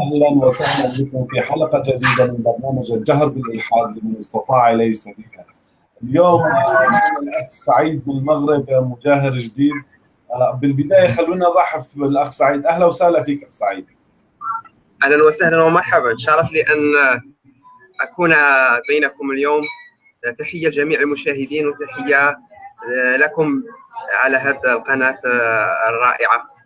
أهلا وسهلا بكم في حلقة جديدة من برنامج الجهر بالإلحاد لمن استطاع إليه سبيلا. اليوم الأخ سعيد من المغرب مجاهر جديد. آه، بالبداية خلونا نرحب بالاخ سعيد. أهلا وسهلا فيك أخ سعيد. أهلا وسهلا ومرحبا. شرف لي أن أكون بينكم اليوم. تحية لجميع المشاهدين وتحية لكم على هذه القناة الرائعة.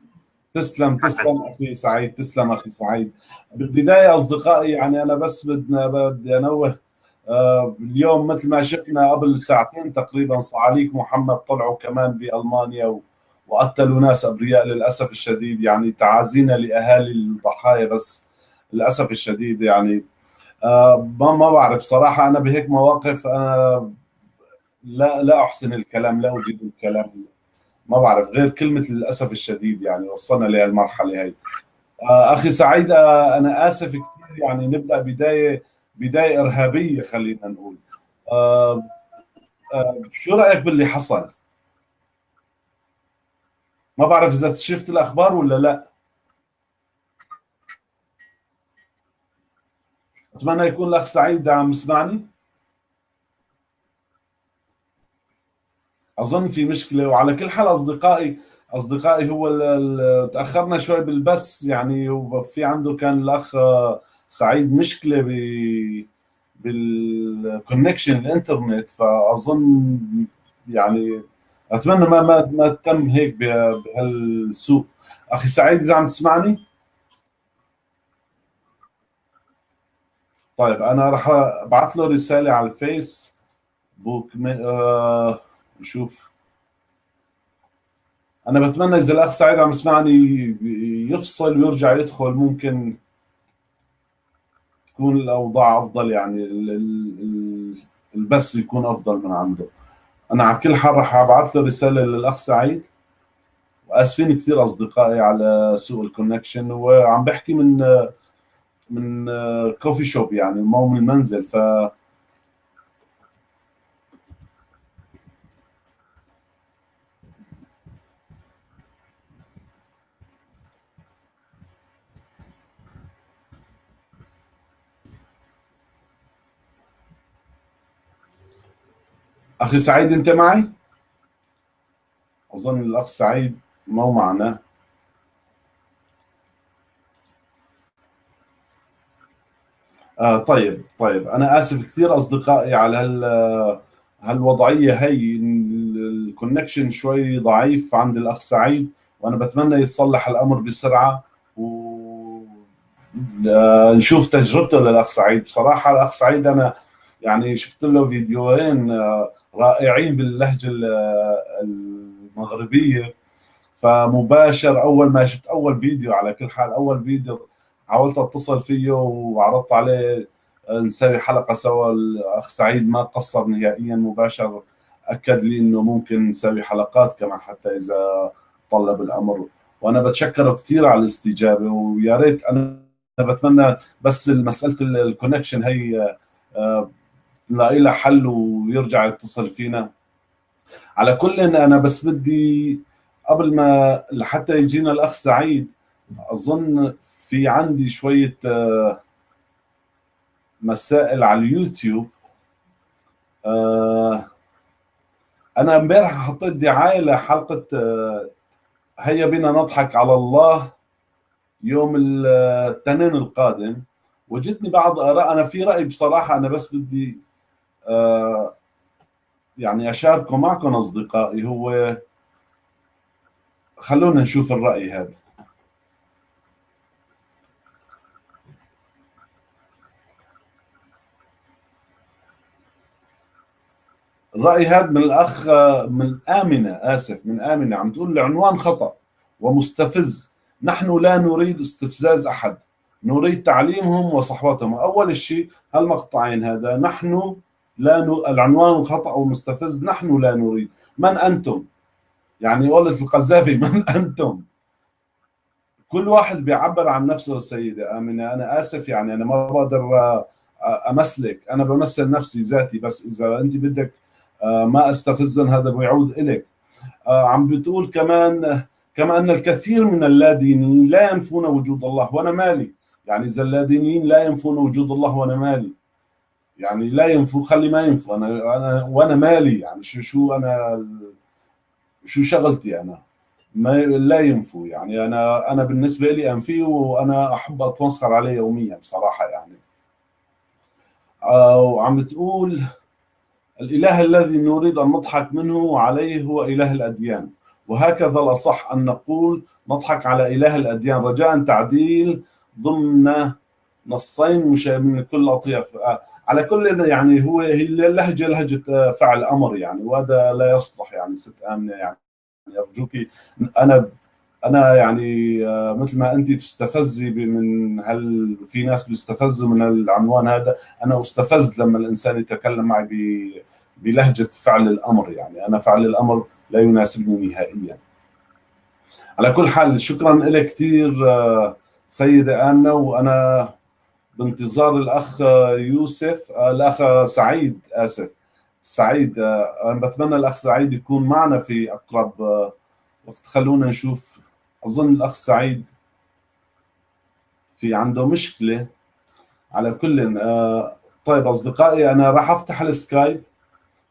تسلم تسلم أخي سعيد تسلم أخي سعيد. بالبداية أصدقائي يعني أنا بس بدنا بدي أنوه آه، اليوم مثل ما شفنا قبل ساعتين تقريبا صعاليك محمد طلعوا كمان بألمانيا وقتلوا ناس أبرياء للأسف الشديد. يعني تعازينا لأهالي الضحايا بس للأسف الشديد يعني. آه، ما ما بعرف صراحة أنا بهيك مواقف أنا لا لا أحسن الكلام لا اجيد الكلام. ما بعرف غير كلمة للأسف الشديد يعني وصلنا لهالمرحلة هي آه، أخي سعيد آه، أنا آسف كثير يعني نبدأ بداية بداية إرهابية خلينا نقول. آه، شو رأيك باللي حصل؟ ما بعرف إذا شفت الأخبار ولا لا. أتمنى يكون الأخ سعيد عم يسمعني. أظن في مشكلة وعلى كل حال أصدقائي أصدقائي هو تأخرنا شوي بالبث يعني وفي عنده كان الأخ سعيد مشكلة ب بالكونكشن الإنترنت فأظن يعني أتمنى ما ما ما تم هيك بهالسوق أخي سعيد إذا عم تسمعني؟ طيب أنا راح أبعث له رسالة على الفيس بوك آه نشوف أنا بتمنى إذا الأخ سعيد عم يسمعني يفصل ويرجع يدخل ممكن تكون الأوضاع أفضل يعني البث يكون أفضل من عنده. أنا على كل حال راح أبعث له رسالة للأخ سعيد. وآسفين كثير أصدقائي على سوء ال connection وعم بحكي من من كوفي شوب يعني مو من المنزل. ف أخي سعيد أنت معي؟ أظن الأخ سعيد مو معنا. آه طيب طيب. أنا آسف كثير أصدقائي على هال هالوضعية هي. الكونكشن شوي ضعيف عند الأخ سعيد وأنا بتمنى يتصلح الأمر بسرعة. و نشوف تجربته للأخ سعيد. بصراحة الأخ سعيد أنا يعني شفت له فيديوهين آه رائعين باللهجة المغربية. فمباشر أول ما شفت أول فيديو على كل حال أول فيديو حاولت أتصل فيه وعرضت عليه نسوي حلقة سوا. الأخ سعيد ما قصر نهائيا مباشر أكد لي إنه ممكن نسوي حلقات كمان حتى إذا طلب الأمر. وأنا بتشكره كثير على الاستجابة ويا ريت أنا بتمنى بس مساله الكونكشن هي نلاقي لها حل ويرجع يتصل فينا. على كل إن أنا بس بدي قبل ما لحتى يجينا الأخ سعيد أظن في عندي شوية آه، مسائل على اليوتيوب. آه، أنا إمبارح حطيت دعاية لحلقة آه، هيا بنا نضحك على الله يوم الاثنين القادم. وجدني بعض آراء أنا في رأي بصراحة أنا بس بدي يعني اشاركه معكم أصدقائي هو خلونا نشوف الرأي هذا. الرأي هذا من الأخ من آمنة آسف من آمنة عم تقول العنوان خطأ ومستفز. نحن لا نريد استفزاز أحد نريد تعليمهم وصحوتهم. أول شيء هالمقطعين هذا نحن لا ن... العنوان خطأ ومستفز نحن لا نريد. من أنتم؟ يعني قولة القذافي من أنتم؟ كل واحد بيعبر عن نفسه السيدة آمنة أنا آسف يعني أنا ما بقدر أمثلك. أنا بمثل نفسي ذاتي بس إذا أنت بدك ما استفزن هذا بيعود إلك. عم بتقول كمان كما أن الكثير من اللادينيين لا ينفون وجود الله وأنا مالي. يعني إذا اللادينيين لا ينفون وجود الله وأنا مالي. يعني لا ينفوا خلي ما ينفوا أنا أنا وأنا مالي يعني شو شو أنا شو شغلتي أنا؟ ما لا ينفوا يعني. أنا أنا بالنسبة لي أنفي وأنا أحب اتمسخر عليه يوميا بصراحة يعني. وعم تقول الإله الذي نريد أن نضحك منه عليه هو إله الأديان. وهكذا الأصح أن نقول نضحك على إله الأديان. رجاء تعديل ضمن نصين من كل أطياف. على كل يعني هو هي اللهجة لهجة فعل أمر يعني وهذا لا يصلح يعني ست آمنة يعني. ارجوك أنا أنا يعني آه، مثل ما انت تستفزي من هل في ناس بيستفزوا من العنوان هذا. أنا أستفز لما الإنسان يتكلم معي بلهجة فعل الأمر يعني. أنا فعل الأمر لا يناسبني نهائيا. على كل حال شكرا لك كثير آه، سيدة آمنة وأنا بانتظار الأخ يوسف آه، الأخ سعيد آسف. سعيد أنا بتمنى الأخ سعيد يكون معنا في أقرب وقت. خلونا نشوف. أظن الأخ سعيد في عنده مشكلة على كل آه، طيب أصدقائي أنا راح أفتح السكايب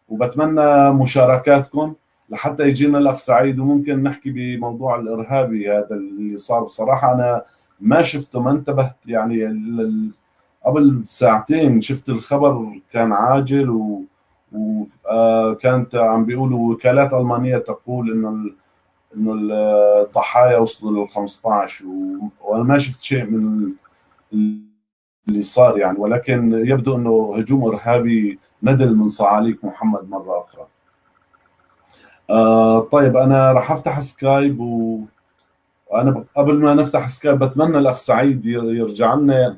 وبتمنى مشاركاتكم لحتى يجينا الأخ سعيد وممكن نحكي بموضوع الإرهابي هذا اللي صار. بصراحة أنا ما شفته ما انتبهت يعني قبل ساعتين شفت الخبر كان عاجل و وكانت آه، عم بيقولوا وكالات ألمانية تقول إنه إنه الضحايا وصلوا لل 15 وأنا ما شفت شيء من اللي صار يعني ولكن يبدو إنه هجوم إرهابي ندل من صعاليك محمد مرة أخرى. آه طيب أنا راح أفتح سكايب و وأنا قبل ما نفتح سكايب بتمنى الأخ سعيد يرجع لنا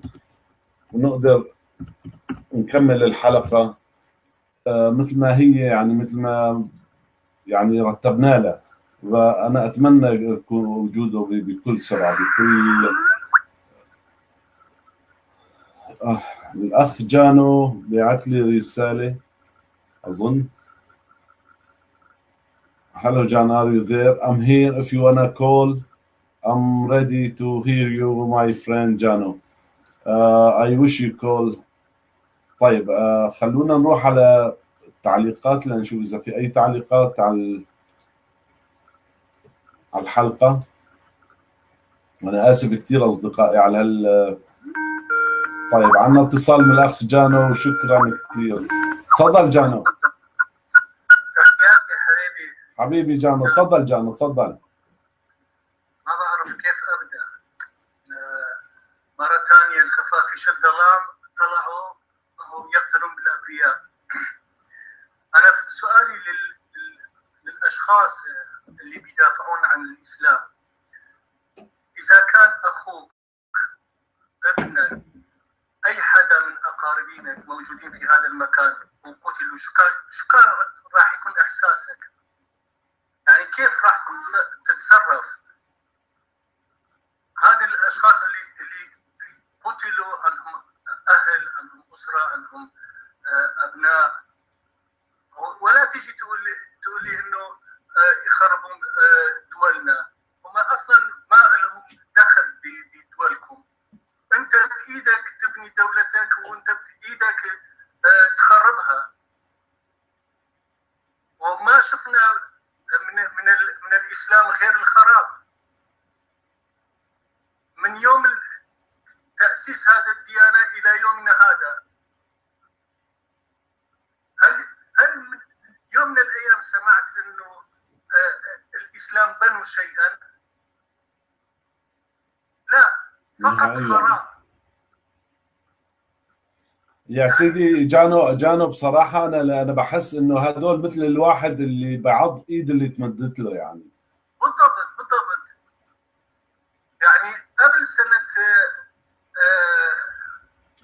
ونقدر نكمل الحلقة آه مثل ما هي يعني مثل ما يعني رتبنا لها وأنا أتمنى يكون وجوده بكل سرعة بكل آه الأخ جانو بعث لي رسالة أظن Hello John, are you there? I'm here if you wanna call. I'm ready to hear you, my friend Jano. I wish you call. طيب uh, خلونا نروح على التعليقات لنشوف إذا في أي تعليقات على على الحلقة. أنا آسف كثير أصدقائي على هال طيب عندنا اتصال من الأخ جانو وشكرا كثير تفضل جانو. تحياتي حبيبي. حبيبي جانو تفضل جانو تفضل ما بعرف كيف أبدأ مرة ثانية شد الظلام طلعوا وهم يقتلون بالأبرياء أنا سؤالي لل... للأشخاص اللي بيدافعون عن الإسلام إذا كان أخوك ابنك أي حدا من أقاربينك موجودين في هذا المكان وقتلوا شو كان راح يكون إحساسك؟ يعني كيف راح تتصرف؟ هذه الأشخاص اللي قتلوا عندهم أهل عندهم أسرة عندهم آه، أبناء. ولا تيجي تقول لي تقول لي إنه يخربون آه، دولنا. هم أصلا ما لهم دخل بدولكم. أنت بإيدك تبني دولتك وأنت بإيدك آه، تخربها. وما شفنا من من من الإسلام غير الخراب. من يوم تأسيس هذا الديانة إلى يومنا هذا. هل هل يوم من الأيام سمعت أنه الإسلام بنوا شيئا؟ لا فقط خراب. يا سيدي جانو جانو بصراحه أنا أنا بحس إنه هدول مثل الواحد اللي بعض إيد اللي تمدت له يعني. بالضبط بالضبط. يعني قبل سنة آه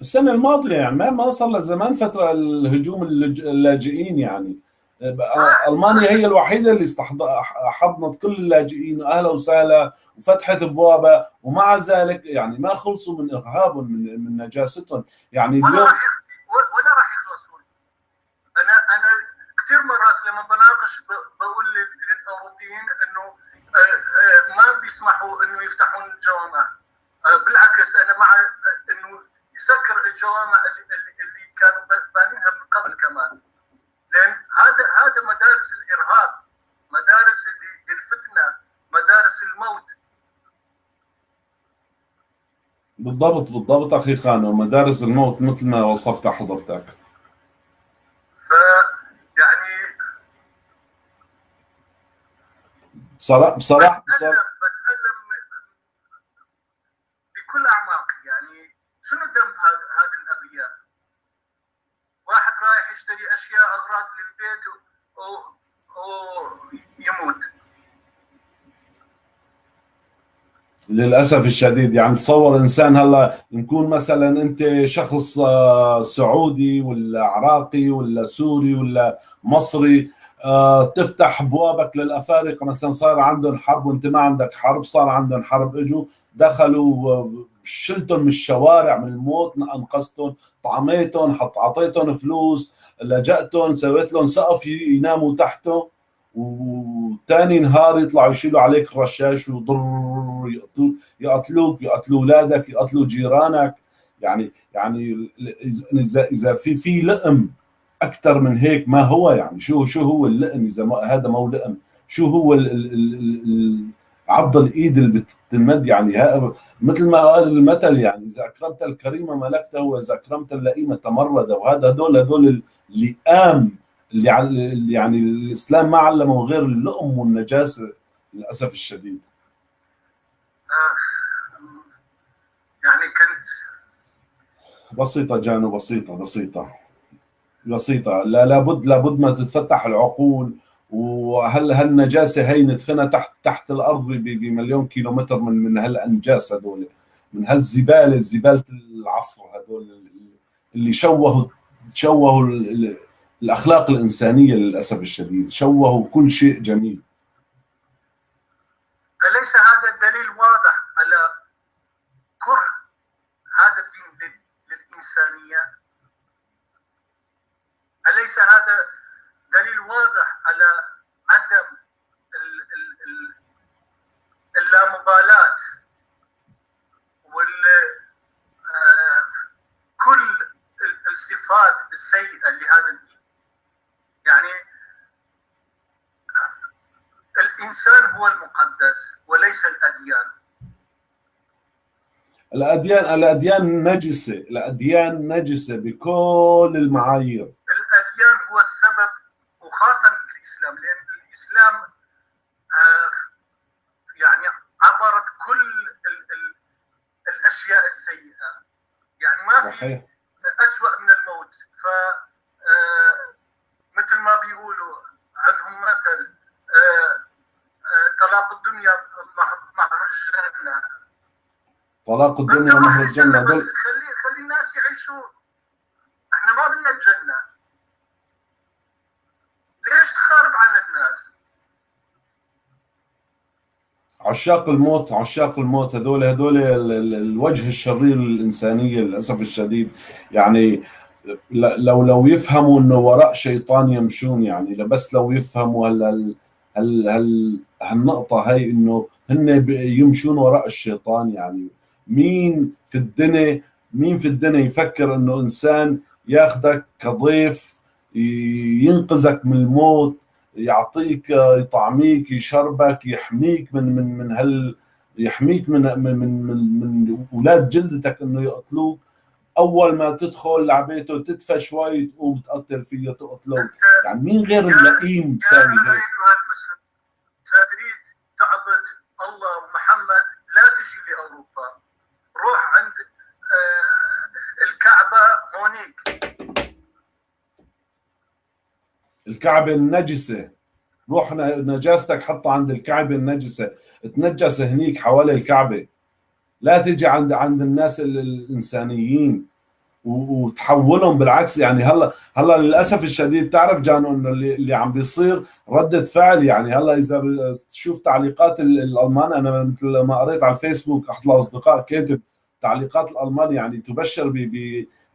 السنة الماضية يعني ما ما صار له زمان فترة الهجوم اللاجئين يعني. ألمانيا هي الوحيدة اللي حضنت كل اللاجئين أهلا وسهلا وفتحت أبوابها ومع ذلك يعني ما خلصوا من إرهابهم من من نجاستهم. يعني اليوم ولا راح ولا راح يخلصون أنا أنا كثير مرات لما بناقش بقول للأوروبيين إنه ما بيسمحوا إنه يفتحون الجوامع. بالعكس أنا مع إنه يسكر الجوامع اللي كانوا بانينها من قبل كمان. لأن هذا هذا مدارس الإرهاب مدارس الفتنة مدارس الموت. بالضبط بالضبط أخي خانه مدارس الموت مثل ما وصفت حضرتك. ف يعني بصراحه بصراحه, بصراحة بتألم بكل اعماقي يعني شنو ذنب هذه الأبرياء؟ واحد رايح يشتري أشياء أغراض للبيت ويموت للأسف الشديد يعني تصور إنسان هلا نكون مثلا أنت شخص سعودي ولا عراقي ولا سوري ولا مصري تفتح أبوابك للأفارقة مثلا صار عندهم حرب وأنت ما عندك حرب صار عندهم حرب إجوا دخلوا شلتهم من الشوارع من الموت أنقذتهم طعميتهم حط أعطيتهم فلوس لجأتهم سويت لهم سقف يناموا تحته وثاني نهار يطلعوا يشيلوا عليك الرشاش وضر يقتلوك يقتلوا أولادك يقتلوا جيرانك. يعني يعني اذا إذا في في لئم أكثر من هيك ما هو يعني شو شو هو اللئم؟ إذا ما هذا ما هو لئم. شو هو ال ال ال عض الإيد اللي بتنمد يعني مثل ما قال المثل يعني إذا أكرمت الكريم ملكته وإذا أكرمت اللئيم تمرد وهذا هدول هدول اللئام اللي يعني الإسلام ما علمه غير اللؤم والنجاسه للأسف الشديد. يعني كنت بسيطة جانو بسيطة بسيطة بسيطة. لا لابد لابد ما تتفتح العقول وهل هالنجاسة هي ندفنها تحت تحت الأرض بمليون كيلومتر من من هالأنجاس هذول من هالزبالة زبالة العصر هذول اللي شوهوا شوهوا الأخلاق الإنسانية للأسف الشديد شوهوا كل شيء جميل أليس هذا الدليل واضح على كره هذا الدين للإنسانية؟ أليس هذا دليل واضح على عدم اللامبالاة وال كل الصفات السيئة لهذا الدين. يعني الإنسان هو المقدس وليس الأديان. الأديان الأديان نجسة الأديان نجسة بكل المعايير. الأديان هو السبب وخاصة الإسلام لأن الإسلام آه يعني عبرت كل ال ال الأشياء السيئة. يعني ما في أسوأ من الموت. ف آه مثل ما بيقولوا عندهم مثل آه طلاق الدنيا مهر الجنة. طلاق الدنيا مهر بس دول خلي خلي الناس يعيشوا إحنا ما بدنا الجنة. ليش تخرب على الناس؟ عشاق الموت عشاق الموت. هذول هذول ال- ال- الوجه الشرير للإنسانية للأسف الشديد. يعني لو لو يفهموا إنه وراء شيطان يمشون يعني بس لو يفهموا هال هال هال هال هالنقطة هاي إنه هن يمشون وراء الشيطان. يعني مين في الدنيا مين في الدنيا يفكر إنه إنسان ياخذك كضيف ينقذك من الموت يعطيك يطعميك يشربك يحميك من من من هال يحميك من من من من, من أولاد جلدتك إنه يقتلوك. أول ما تدخل على بيته تدفى شوي تقوم تقتل فيه تقتله. يعني مين غير اللئيم يا بيساوي هيك تعبد الله ومحمد لا تجي لأوروبا. روح عند آه، الكعبة هونيك. الكعبة النجسة. روح نجاستك حطها عند الكعبة النجسة. تنجس هنيك حوالي الكعبة. لا تجي عند عند الناس ال- الإنسانيين وتحولهم بالعكس. يعني هلا هلا للأسف الشديد تعرف جانو إنه اللي, اللي عم بيصير ردة فعل. يعني هلا إذا تشوف تعليقات ال- الألمان أنا مثل ما قريت على الفيسبوك أحد الأصدقاء كاتب تعليقات الألمان يعني تبشر ب-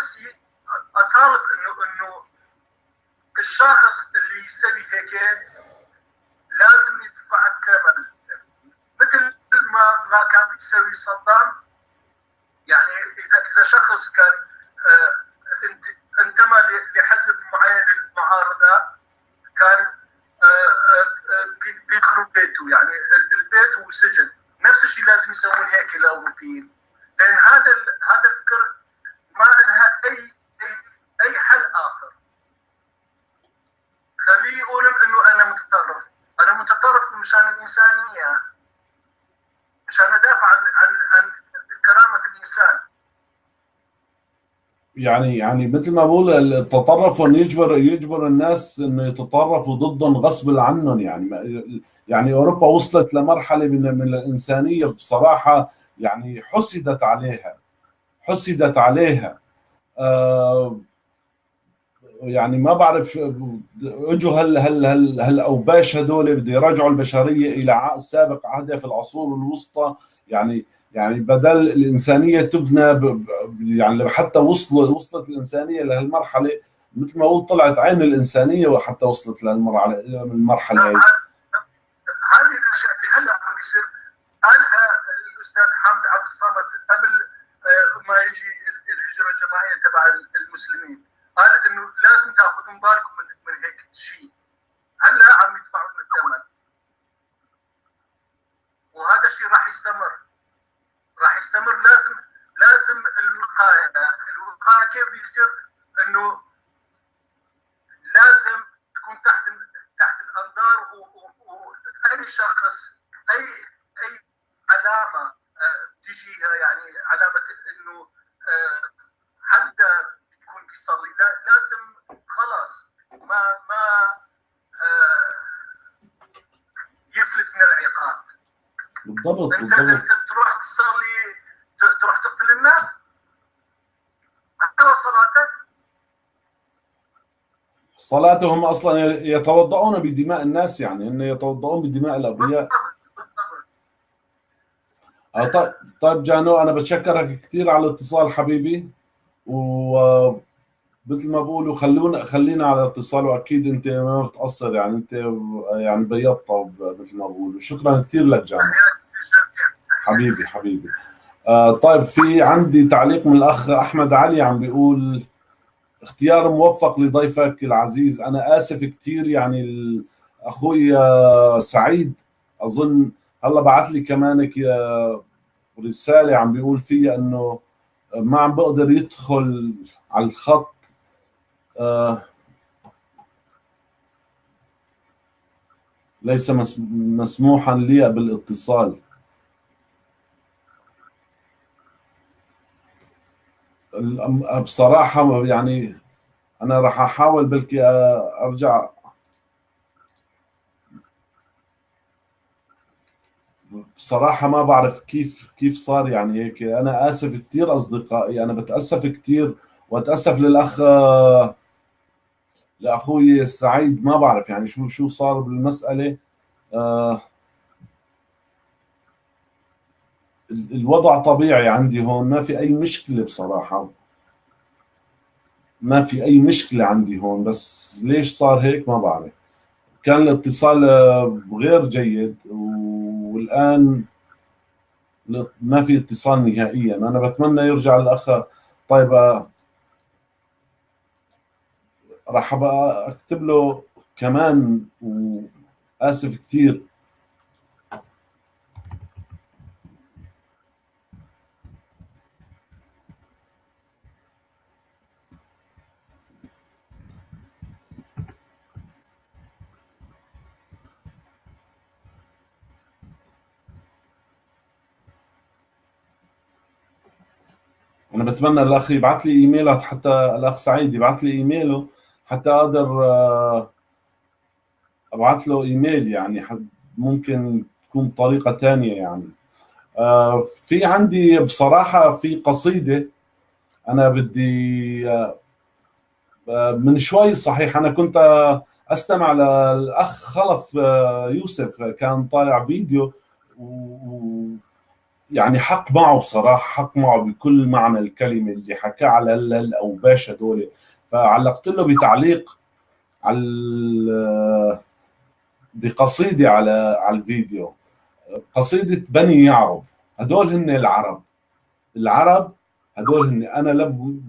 نفسي اطالب انه انه الشخص اللي يسوي هيك لازم يدفع الثمن. مثل ما ما كان بيسوي صدام. يعني اذا إذا شخص كان انتمى لحزب معين للمعارضه كان بيخرب بيته. يعني البيت وسجن نفس الشيء لازم يسوون هيك الاوروبيين لأن هذا هذا الفكر ما لها اي اي أي حل آخر. خليه يقولون إنه أنا متطرف. أنا متطرف مشان الإنسانية. مشان أدافع عن عن عن كرامة الإنسان. يعني يعني مثل ما بقول التطرف يجبر يجبر الناس إنه يتطرفوا ضدهم غصب عنهم. يعني يعني أوروبا وصلت لمرحلة من من الإنسانية بصراحة يعني حسدت عليها. حسدت عليها آه يعني ما بعرف اجوا هال هال هال هالاوباش هدول بده يرجعوا البشرية إلى سابق عهدها في العصور الوسطى يعني يعني بدل الإنسانية تبنى. يعني حتى وصلوا وصلت الإنسانية لهالمرحلة مثل ما قلت طلعت عين الإنسانية وحتى وصلت لهالمرحلة هذه الأشياء اللي هلأ عم يصير قالها الأستاذ حامد عبد الصمد ما يجي الهجرة الجماعيه تبع المسلمين. قال إنه لازم تأخذون بالكم من من هيك شيء. هلأ عم يدفعون الثمن. وهذا الشيء راح يستمر. راح يستمر. لازم لازم الوقاية. الوقاية كيف بيصير؟ إنه لازم تكون تحت تحت الأنظار واي شخص اي أي علامة تجيها يعني علامة إنه حتى يكون بيصلي لازم خلاص ما ما يفلت من العقاب. بالضبط أنت بالضبط. أنت تروح تصلي تروح تقتل الناس؟ حتى صلاتك؟ صلاتهم أصلا يتوضؤون بدماء الناس يعني ان يتوضؤون بدماء الابرياء بالضبط. آه، طيب طيب جانو أنا بتشكرك كثير على الاتصال حبيبي. ومثل ما بقولوا خلونا خلينا على اتصال وأكيد أنت ما بتقصر يعني أنت يعني بيضت مثل ما بقولوا. شكرا كثير لك جانو. حبيبي حبيبي. آه طيب في عندي تعليق من الأخ أحمد علي عم بيقول اختيار موفق لضيفك العزيز. أنا آسف كثير يعني أخوي آه، سعيد أظن هلا بعث لي كمان رسالة عم بيقول فيها إنه ما عم بقدر يدخل على الخط. آه، ليس مس- مسموحا لي بالاتصال. بصراحة يعني أنا راح أحاول بلكي أرجع بصراحة ما بعرف كيف كيف صار يعني هيك. أنا آسف كثير أصدقائي أنا بتأسف كثير وأتأسف للأخ لأخوي سعيد. ما بعرف يعني شو شو صار بالمسألة. آه، ال- الوضع طبيعي عندي هون. ما في أي مشكلة بصراحة. ما في أي مشكلة عندي هون. بس ليش صار هيك؟ ما بعرف. كان الاتصال غير جيد والآن ل- ما في اتصال نهائيا. أنا بتمنى يرجع الأخ طيب آه، راح أكتب له كمان وآسف كثير أنا بتمنى الأخ يبعث لي ايميلات حتى الأخ سعيد يبعث لي إيميله حتى أقدر آه، أبعث له إيميل يعني ممكن تكون طريقة تانية يعني. آه، في عندي بصراحة في قصيدة أنا بدي آه، من شوي صحيح أنا كنت أستمع للأخ خلف يوسف كان طالع فيديو و يعني حق معه بصراحة حق معه بكل معنى الكلمة اللي حكاه على الاوباش هدول فعلقت له بتعليق على بقصيدة على على الفيديو. قصيدة بني يعرب. هدول هن العرب. العرب هدول هن أنا لم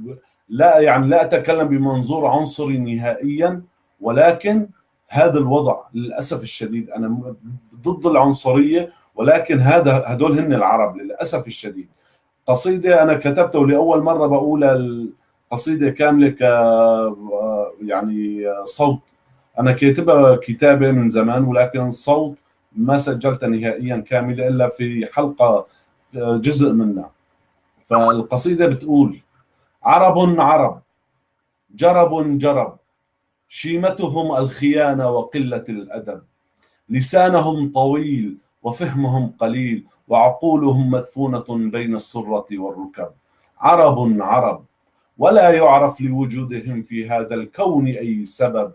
لا يعني لا أتكلم بمنظور عنصري نهائيا ولكن هذا الوضع للأسف الشديد. أنا ضد العنصرية ولكن هذا هدول هن العرب للأسف الشديد. قصيدة أنا كتبته لأول مرة بقول القصيدة كاملة ك يعني صوت. أنا كاتبها كتابة من زمان ولكن صوت ما سجلتها نهائيا كاملة إلا في حلقة جزء منها. فالقصيدة بتقول عرب عرب جرب جرب شيمتهم الخيانة وقلة الأدب لسانهم طويل وفهمهم قليل وعقولهم مدفونة بين السرة والركب. عرب عرب ولا يعرف لوجودهم في هذا الكون أي سبب.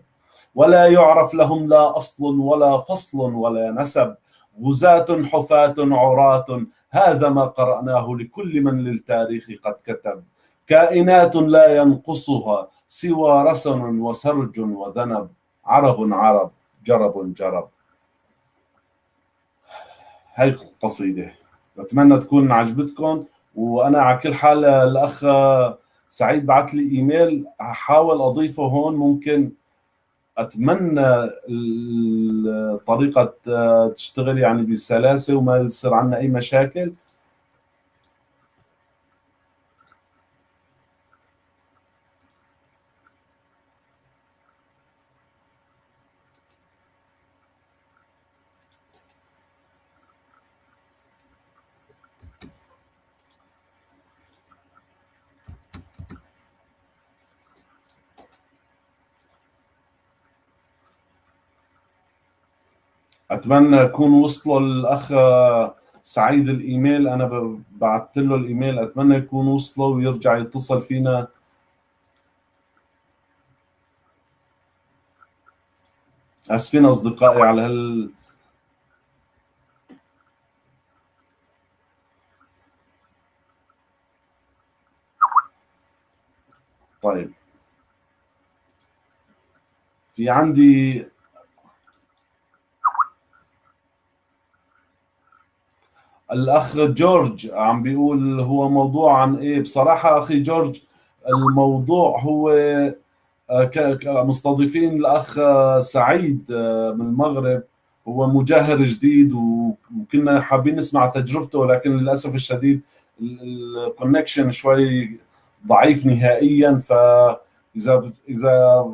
ولا يعرف لهم لا أصل ولا فصل ولا نسب. غزاة حفاة عراة هذا ما قرأناه لكل من للتاريخ قد كتب. كائنات لا ينقصها سوى رسن وسرج وذنب. عرب عرب جرب جرب. هاي القصيدة بتمنى تكون عجبتكم وأنا على كل حال الأخ سعيد بعث لي إيميل. هحاول أضيفه هون ممكن أتمنى الطريقة تشتغل يعني بسلاسة وما يصير عندنا أي مشاكل. أتمنى يكون وصلوا الأخ سعيد الإيميل. أنا بعثت له الإيميل. أتمنى يكون وصلوا ويرجع يتصل فينا. آسفين أصدقائي على هال طيب. في عندي الأخ جورج عم بيقول هو موضوع عن إيه. بصراحة أخي جورج الموضوع هو مستضيفين الأخ سعيد من المغرب. هو مجاهر جديد وكنا حابين نسمع تجربته ولكن للأسف الشديد الكونكشن شوي ضعيف نهائيا. فاذا إذا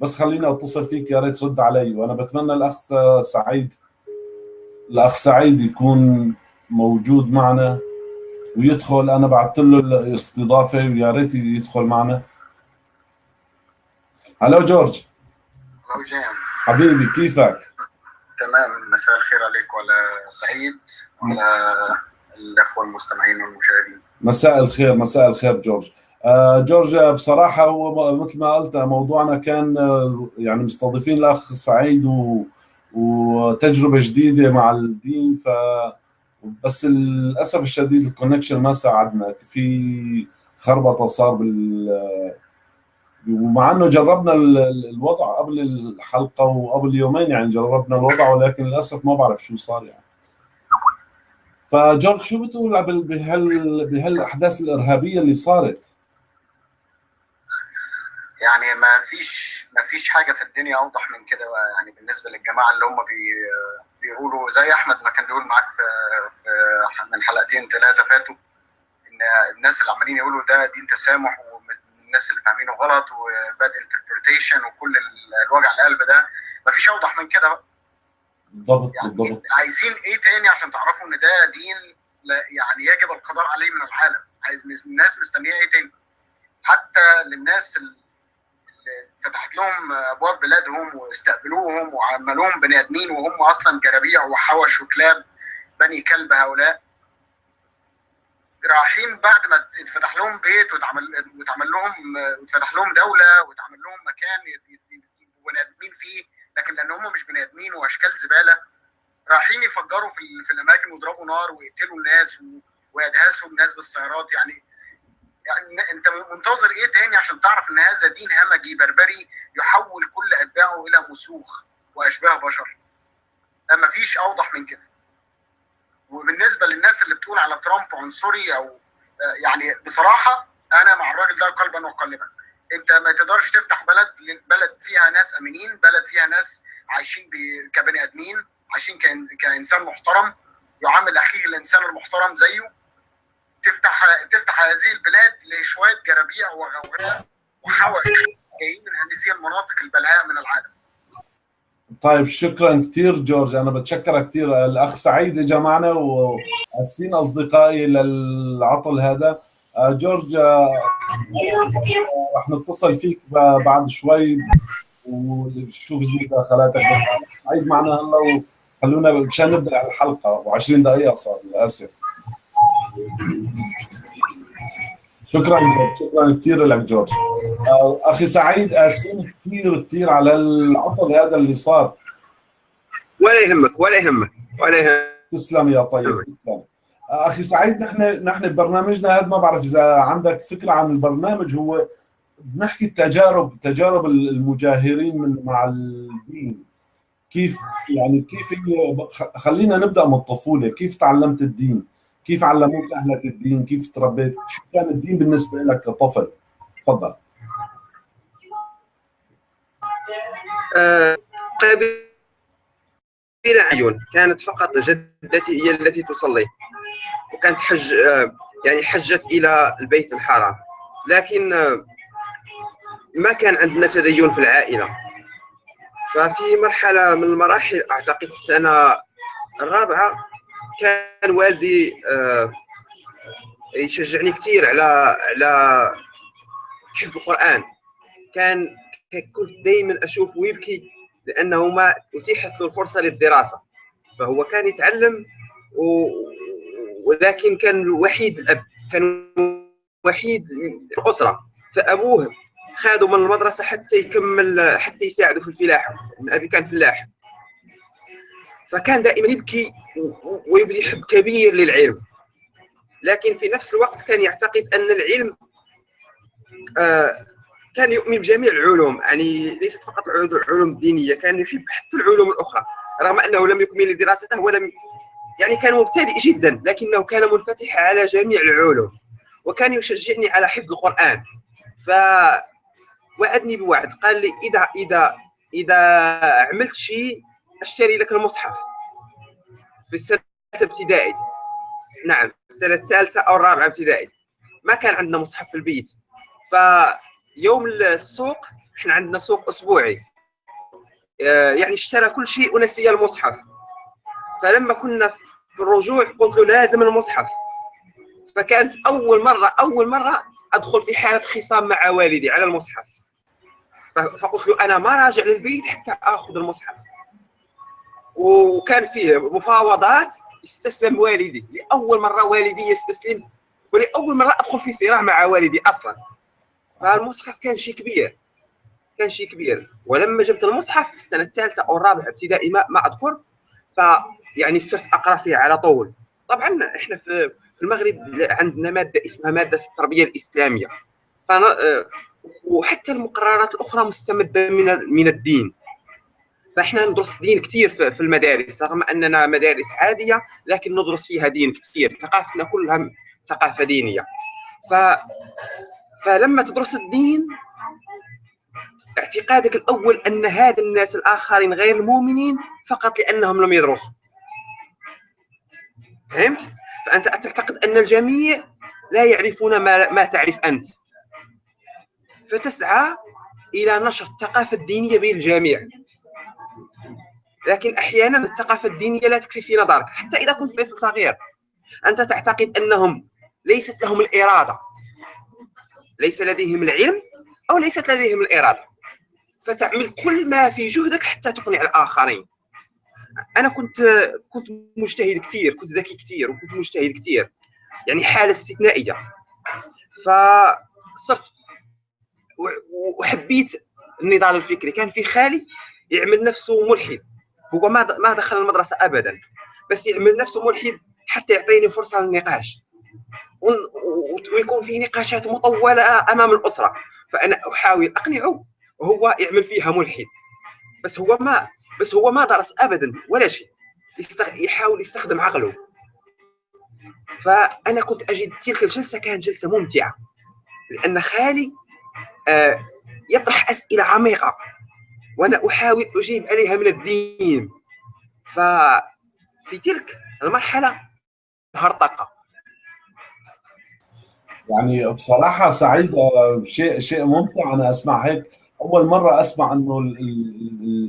بس خليني أتصل فيك يا ريت رد علي. وأنا بتمنى الأخ سعيد الأخ سعيد يكون موجود معنا ويدخل. أنا بعثت له الاستضافة ويا ريت يدخل معنا. هلو جورج. هلو جيم. حبيبي كيفك؟ تمام مساء الخير عليك وعلى سعيد وعلى الأخوة المستمعين والمشاهدين. مساء الخير مساء الخير جورج. آه جورج بصراحة هو مثل ما قلت موضوعنا كان يعني مستضيفين الأخ سعيد و وتجربة جديدة مع الدين ف بس للأسف الشديد الكونكشن ما ساعدنا. في خربطة صار بال ومع إنه جربنا الوضع قبل الحلقة وقبل يومين يعني جربنا الوضع ولكن للأسف ما بعرف شو صار يعني. فجورج شو بتقول بهال بهالأحداث الإرهابية اللي صارت؟ يعني ما فيش ما فيش حاجة في الدنيا أوضح من كده يعني بالنسبة للجماعة اللي هم بي بيقولوا زي أحمد ما كان بيقول معاك في, في من حلقتين ثلاثة فاتوا إن الناس اللي عمالين يقولوا ده دين تسامح والناس اللي فاهمينه غلط و bad interpretation وكل الوجع القلب ده ما فيش أوضح من كده بقى. بالضبط يعني بالضبط. عايزين إيه تاني عشان تعرفوا إن ده دين يعني يجب القضاء عليه من العالم؟ عايز الناس مستنية إيه تاني؟ حتى للناس اللي فتحت لهم ابواب بلادهم واستقبلوهم وعملوهم بني ادمين وهم أصلا جرابيع وحوش وكلاب بني كلب هؤلاء. رايحين بعد ما اتفتح لهم بيت واتعمل واتعمل لهم واتفتح لهم دولة واتعمل لهم مكان يبقوا بني ادمين فيه لكن لأن هم مش بني ادمين وأشكال زبالة رايحين يفجروا في, في الأماكن ويضربوا نار ويقتلوا الناس ويدهسوا الناس بالسيارات. يعني يعني أنت منتظر إيه تاني عشان تعرف إن هذا دين همجي بربري يحول كل أتباعه إلى مسوخ وأشباه بشر. ما فيش أوضح من كده. وبالنسبة للناس اللي بتقول على ترامب عنصري أو يعني بصراحة أنا مع الراجل ده قلبا وقالبا أنت ما تقدرش تفتح بلد بلد فيها ناس آمنين بلد فيها ناس عايشين كبني آدمين عايشين كإنسان محترم يعامل أخيه الإنسان المحترم زيه. تفتح تفتح هذه البلاد لشوية جرابيع وغوغاء وحوش جايين من هذه المناطق البلهاء من العالم. طيب شكرا كثير جورج. أنا بتشكرك كثير. الأخ سعيد اجى معنا وأسفين أصدقائي للعطل هذا. جورج رح نتصل فيك بعد شوي ونشوف مداخلاتك. سعيد معنا هلا وخلونا مشان نبدأ الحلقة. و20 دقيقة صار للأسف. شكرا شكرا كثير لك جورج. أخي سعيد آسفين كثير كثير على العطل هذا اللي صار. ولا يهمك ولا يهمك ولا يهمك. تسلم يا طيب تسلم. أخي سعيد نحن نحن ببرنامجنا هذا ما بعرف إذا عندك فكرة عن البرنامج. هو بنحكي التجارب تجارب المجاهرين من مع الدين. كيف يعني كيف خلينا نبدأ من الطفولة. كيف تعلمت الدين؟ كيف علموك أهلك الدين؟ كيف تربيت؟ شو كان الدين بالنسبة لك كطفل؟ تفضل. بلا عيون كانت فقط جدتي هي التي تصلي وكانت حج يعني حجت إلى البيت الحرام. لكن ما كان عندنا تدين في العائلة. ففي مرحلة من المراحل أعتقد السنة الرابعة كان والدي يشجعني كثير على على حفظ القرآن. كان كنت دائما اشوفه يبكي لأنه ما أتيحت له الفرصة للدراسة. فهو كان يتعلم و... ولكن كان الوحيد الأب كان وحيد الأسرة. فأبوه خادوا من المدرسة حتى يكمل حتى يساعده في الفلاحه أبي كان فلاح. فكان دائما يبكي ويبدي حب كبير للعلم. لكن في نفس الوقت كان يعتقد أن العلم آه كان يؤمن بجميع العلوم. يعني ليست فقط العلوم الدينية كان يحب حتى العلوم الأخرى. رغم أنه لم يكمل دراسته ولم يعني كان مبتدئ جدا لكنه كان منفتح على جميع العلوم. وكان يشجعني على حفظ القرآن. ف وعدني بوعد. قال لي إذا إذا إذا عملت شيء أشتري لك المصحف. في السنة ابتدائي نعم السنة الثالثة أو الرابعة ابتدائي. ما كان عندنا مصحف في البيت. فيوم السوق إحنا عندنا سوق أسبوعي. يعني اشترى كل شيء ونسي المصحف. فلما كنا في الرجوع قلت له لازم المصحف. فكانت أول مرة أول مرة أدخل في حالة خصام مع والدي على المصحف. فقلت له أنا ما راجع للبيت حتى آخذ المصحف. وكان فيه مفاوضات استسلم والدي. لأول مرة والدي يستسلم ولأول مرة أدخل في صراع مع والدي أصلا. فالمصحف كان شيء كبير كان شيء كبير. ولما جبت المصحف في السنة الثالثة أو الرابعة ابتدائي ما, ما أذكر فيعني صرت أقرأ فيه على طول. طبعا إحنا في المغرب عندنا مادة اسمها مادة التربية الإسلامية. فأنا وحتى المقررات الأخرى مستمدة من من الدين. فإحنا ندرس دين كثير في المدارس رغم أننا مدارس عادية لكن ندرس فيها دين كثير ثقافتنا كلها ثقافة دينية. ف فلما تدرس الدين اعتقادك الأول أن هذا الناس الآخرين غير المؤمنين فقط لأنهم لم يدرسوا. فهمت؟ فأنت تعتقد أن الجميع لا يعرفون ما, ما تعرف أنت. فتسعى إلى نشر الثقافة الدينية بين الجميع. لكن أحيانا الثقافة الدينية لا تكفي في نظرك حتى إذا كنت طفل صغير أنت تعتقد أنهم ليست لهم الإرادة. ليس لديهم العلم أو ليست لديهم الإرادة. فتعمل كل ما في جهدك حتى تقنع الآخرين. أنا كنت كنت مجتهد كثير كنت ذكي كثير وكنت مجتهد كثير يعني حالة استثنائية. فصرت وحبيت النضال الفكري. كان في خالي يعمل نفسه ملحد. هو ما ما دخل المدرسة ابدا بس يعمل نفسه ملحد حتى يعطيني فرصة للنقاش. ويكون في نقاشات مطولة أمام الأسرة. فأنا أحاول أقنعه وهو يعمل فيها ملحد. بس هو ما بس هو ما درس ابدا ولا شيء. يحاول يستخدم عقله. فأنا كنت أجد تلك الجلسة كانت جلسة ممتعة. لأن خالي آه، يطرح أسئلة عميقة. وأنا أحاول أجيب عليها من الدين. ففي تلك المرحلة هرطقة. يعني بصراحة سعيد آه، شيء شيء ممتع أنا أسمع هيك. أول مرة أسمع إنه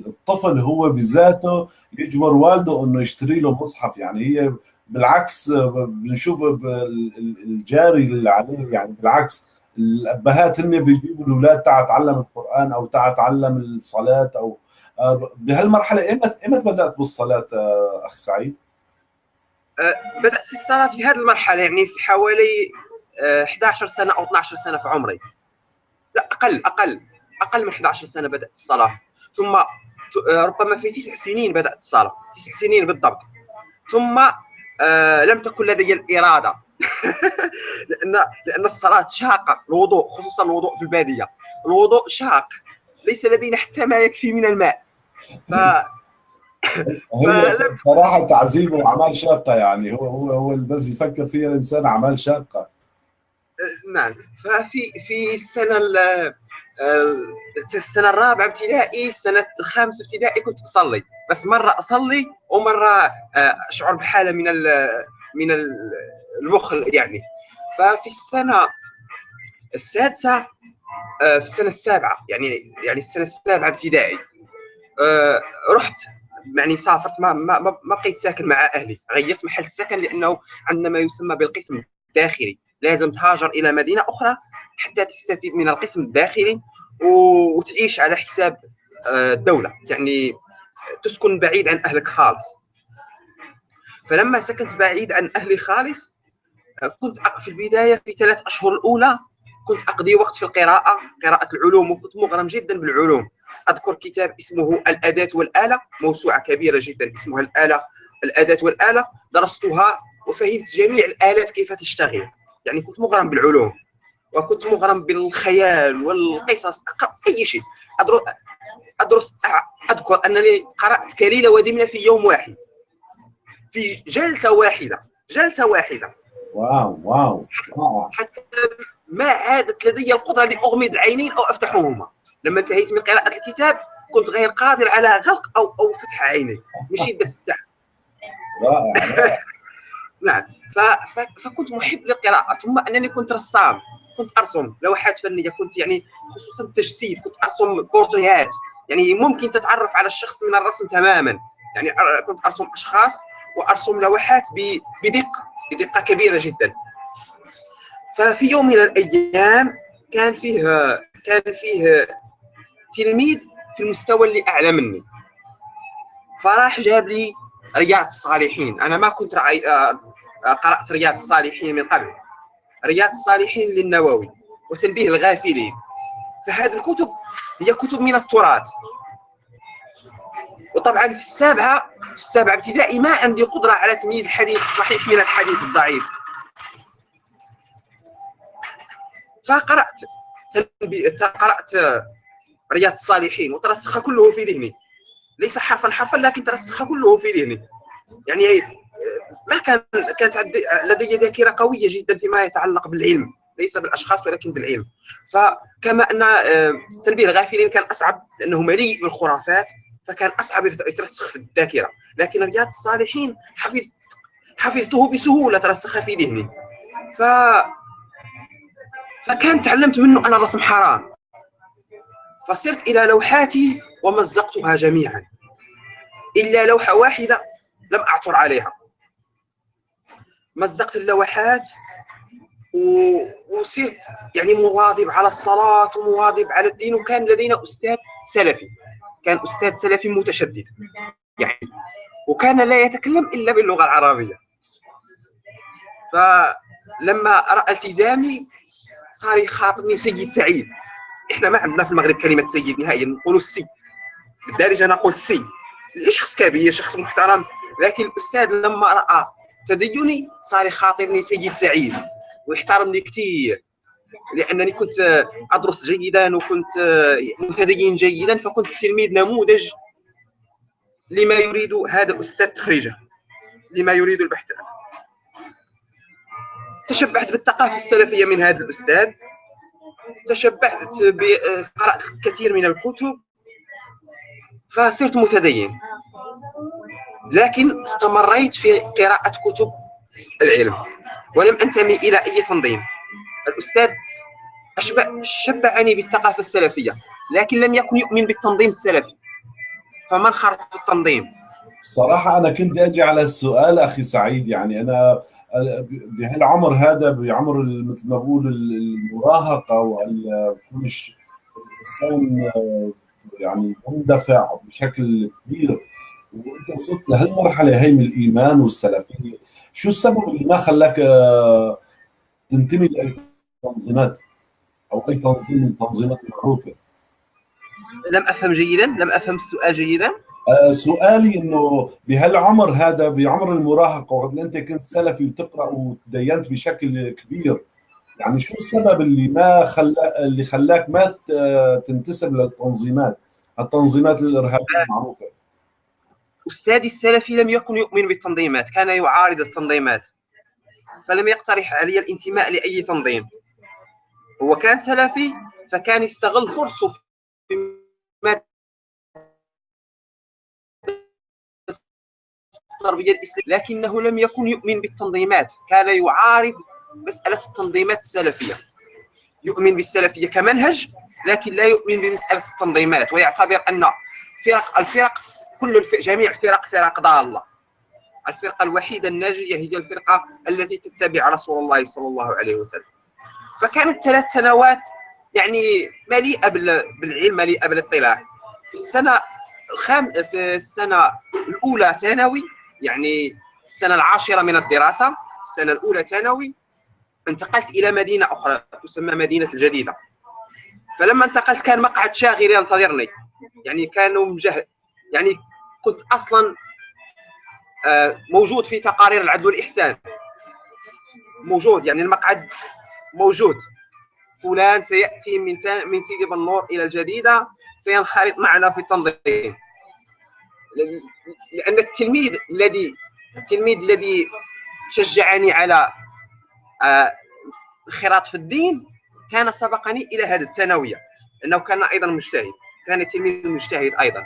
الطفل هو بذاته يجبر والده إنه يشتري له مصحف. يعني هي بالعكس بنشوف الجاري اللي عليه يعني بالعكس الأبهات هن بيجيبوا الأولاد تعال تعلم القرآن أو تعال تعلم الصلاة أو آه، بهالمرحلة ايمتى ايمتى بدأت بالصلاة آه، أخي سعيد؟ آه، بدأت في الصلاة في هذه المرحلة يعني في حوالي 11 سنة أو 12 سنة في عمري. لا أقل أقل أقل من 11 سنة بدأت الصلاة. ثم ربما في تسع سنين بدأت الصلاة. تسع سنين بالضبط. ثم لم تكن لدي الإرادة. لأن لأن الصلاة شاقة الوضوء خصوصا الوضوء في البادية. الوضوء شاق ليس لدينا حتى ما يكفي من الماء. ف صراحة تعذيب وأعمال شاقة يعني هو هو هو بس يفكر فيها الإنسان أعمال شاقة. نعم. ففي في السنة آه، السنة الرابعة ابتدائي السنة الخامسة ابتدائي كنت بصلي بس مرة أصلي ومرة آه، أشعر بحالة من من المخ يعني. ففي السنة السادسة آه، في السنة السابعة يعني يعني السنة السابعة ابتدائي رحت يعني سافرت ما ما ما بقيت ساكن مع أهلي. غيرت محل السكن لأنه عندنا ما يسمى بالقسم الداخلي. لازم تهاجر إلى مدينة أخرى حتى تستفيد من القسم الداخلي وتعيش على حساب آه، الدولة. يعني تسكن بعيد عن أهلك خالص. فلما سكنت بعيد عن أهلي خالص كنت في البداية في ثلاث أشهر الأولى كنت أقضي وقت في القراءة قراءة العلوم وكنت مغرم جدا بالعلوم. أذكر كتاب اسمه الأداة والآلة موسوعة كبيرة جدا اسمها الآلة الأداة والآلة. درستها وفهمت جميع الآلات كيف تشتغل. يعني كنت مغرم بالعلوم وكنت مغرم بالخيال والقصص أقرأ أي شيء. ادرس أذكر أنني قرأت كليله ودمنه في يوم واحد. في جلسة واحدة جلسة واحدة. واو واو, واو. حتى ما عادت لدي القدرة لاغمض العينين أو أفتحهما. لما انتهيت من قراءة الكتاب كنت غير قادر على غلق أو أو فتح عيني. من شده التعب رائع. نعم. فكنت محب للقراءة ثم أنني كنت رسام. كنت أرسم. لوحات فنية. كنت يعني خصوصا التجسيد. كنت أرسم بورتريات يعني ممكن تتعرف على الشخص من الرسم تماما. يعني كنت أرسم أشخاص وأرسم لوحات بدقة بدقة كبيرة جدا. ففي يوم من الأيام كان فيه كان فيه تلميذ في المستوى اللي أعلى مني. فراح جاب لي رياض الصالحين. أنا ما كنت رأي قرأت رياض الصالحين من قبل. رياض الصالحين للنووي وتنبيه الغافلين. فهذه الكتب هي كتب من التراث. وطبعا في السابعة في السابعه ابتدائي ما عندي قدره على تمييز الحديث الصحيح من الحديث الضعيف. فقرأت قرأت رياض الصالحين وترسخ كله في ذهني. ليس حرفا حرفا لكن ترسخ كله في ذهني. يعني ما كان كانت لدي ذاكرة قوية جدا فيما يتعلق بالعلم ليس بالأشخاص ولكن بالعلم. فكما أن آه، تنبيه الغافلين كان أصعب لأنه مليء بالخرافات فكان أصعب يترسخ في الذاكرة. لكن رياض الصالحين حفظت حفظته بسهولة ترسخ في ذهني ف فكان تعلمت منه أن الرسم حرام. فصرت إلى لوحاتي ومزقتها جميعا. إلا لوحة واحدة لم أعثر عليها. مزقت اللوحات و... وصرت يعني مواظب على الصلاة ومواظب على الدين وكان لدينا أستاذ سلفي. كان أستاذ سلفي متشدد. يعني وكان لا يتكلم إلا باللغة العربية. ف لما رأى التزامي صار يخاطبني سيد سعيد. إحنا ما عندنا في المغرب كلمة سيد نهائيا نقولوا السي بالدارجة نقول السي شخص كبير شخص محترم لكن الأستاذ لما رأى تديني صار يخاطبني سيد سعيد ويحترمني كثير لأنني كنت أدرس جيدا وكنت متدين جيدا فكنت تلميذ نموذج لما يريد هذا الأستاذ تخريجه لما يريد البحث تشبعت بالثقافة السلفية من هذا الأستاذ تشبعت قرأت الكثير من الكتب فصرت متدين. لكن استمريت في قراءة كتب العلم ولم أنتمي إلى أي تنظيم. الأستاذ أشبع شبعني بالثقافة السلفية لكن لم يكن يؤمن بالتنظيم السلفي. فمن خرج التنظيم؟ صراحة أنا كنت أجي على السؤال أخي سعيد يعني أنا بهالعمر هذا بعمر مثل ما بقول المراهقة والمش الانسان يعني مندفع بشكل كبير؟ وأنت وصلت لهالمرحله هي من الإيمان والسلفية؟ شو السبب اللي ما خلاك تنتمي لاي تنظيمات أو أي تنظيم من التنظيمات المعروفة. لم أفهم جيدا؟ لم أفهم السؤال جيدا؟ آه، سؤالي إنه بهالعمر هذا بعمر المراهقة وقت أنت كنت سلفي وتقرأ وتدينت بشكل كبير يعني شو السبب اللي ما خلا اللي خلاك ما تنتسب للتنظيمات؟ التنظيمات الإرهابية المعروفة. أستاذي السلفي لم يكن يؤمن بالتنظيمات كان يعارض التنظيمات فلم يقترح علي الانتماء لأي تنظيم. هو كان سلفي فكان يستغل فرصه في التربية الإسلامية. لكنه لم يكن يؤمن بالتنظيمات. كان يعارض مسألة التنظيمات السلفية. يؤمن بالسلفية كمنهج لكن لا يؤمن بمسألة التنظيمات. ويعتبر أن فرق الفرق كل الفرق جميع الفرق فرق ضاله الفرقة الوحيدة الناجية هي الفرقة التي تتبع رسول الله صلى الله عليه وسلم. فكانت ثلاث سنوات يعني مليئة بالعلم مليئة بالاطلاع. في السنة الخام في السنة الأولى ثانوي يعني السنة العاشرة من الدراسة السنة الأولى ثانوي انتقلت إلى مدينة أخرى تسمى مدينة الجديدة. فلما انتقلت كان مقعد شاغر ينتظرني. يعني كانوا مجهد يعني كنت أصلا آه، موجود في تقارير العدل والإحسان. موجود يعني المقعد موجود. فلان سيأتي من من سيدي بن إلى الجديدة سينخرط معنا في التنظيم. لأن التلميذ الذي التلميذ الذي شجعني على الانخراط في الدين كان سبقني إلى هذه الثانوية أنه كان أيضا مجتهد كان تلميذ مجتهد أيضا.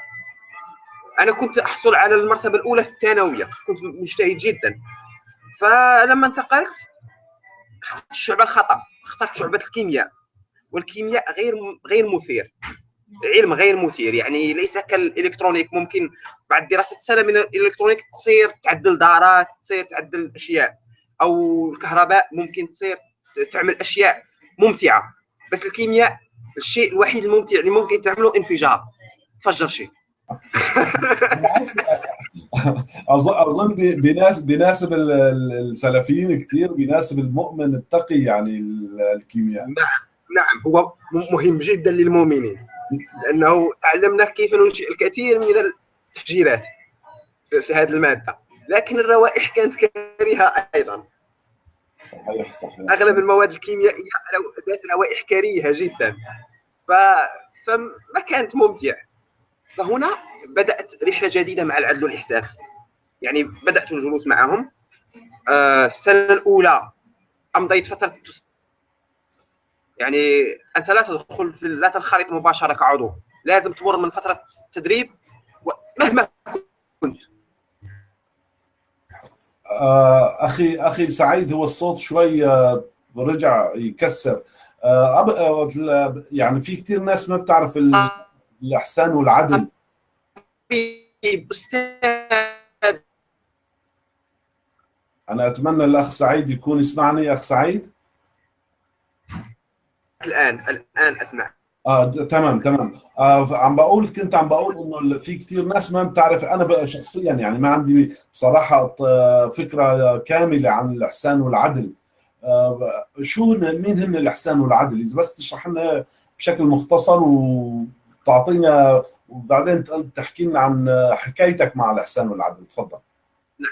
أنا كنت أحصل على المرتبة الأولى في الثانوية كنت مجتهد جدا. فلما انتقلت اخترت الشعبه الخطا اخترت شعبة الكيمياء والكيمياء غير غير مثير علم غير مثير يعني ليس كالإلكترونيك ممكن بعد دراسة سنة من الإلكترونيك تصير تعدل دارات تصير تعدل أشياء أو الكهرباء ممكن تصير تعمل أشياء ممتعة بس الكيمياء الشيء الوحيد الممتع اللي ممكن تعمله انفجار تفجر شيء. أظن بيناسب بيناسب السلفيين كثير بيناسب المؤمن التقي يعني الكيمياء. نعم نعم هو مهم جدا للمؤمنين. لأنه تعلمنا كيف ننشئ الكثير من التفجيرات في هذه المادة. لكن الروائح كانت كريهه أيضا. صحيح صحيح. أغلب المواد الكيميائية ذات روائح كريهه جدا. ف... فما كانت ممتعة. فهنا بدأت رحلة جديدة مع العدل والإحسان. يعني بدأت الجلوس معهم. آه، في السنة الأولى امضيت فترة يعني أنت لا تدخل في لا تنخرط مباشرة كعضو. لازم تمر من فترة تدريب مهما كنت. آه، أخي أخي سعيد هو الصوت شوي آه، رجع يكسر. يعني في كثير ناس ما بتعرف الإحسان والعدل. أنا أتمنى الأخ سعيد يكون يسمعني. أخ سعيد؟ الآن الآن أسمع. آه تمام تمام. آه عم بقول كنت عم بقول إنه في كثير ناس ما بتعرف. أنا بقى شخصيا يعني ما عندي بصراحة فكرة كاملة عن الإحسان والعدل. آه، شو مين هن الإحسان والعدل؟ إذا بس تشرح لنا بشكل مختصر وتعطينا وبعدين تحكي لنا عن حكايتك مع الاحسان والعدل. تفضل. نعم.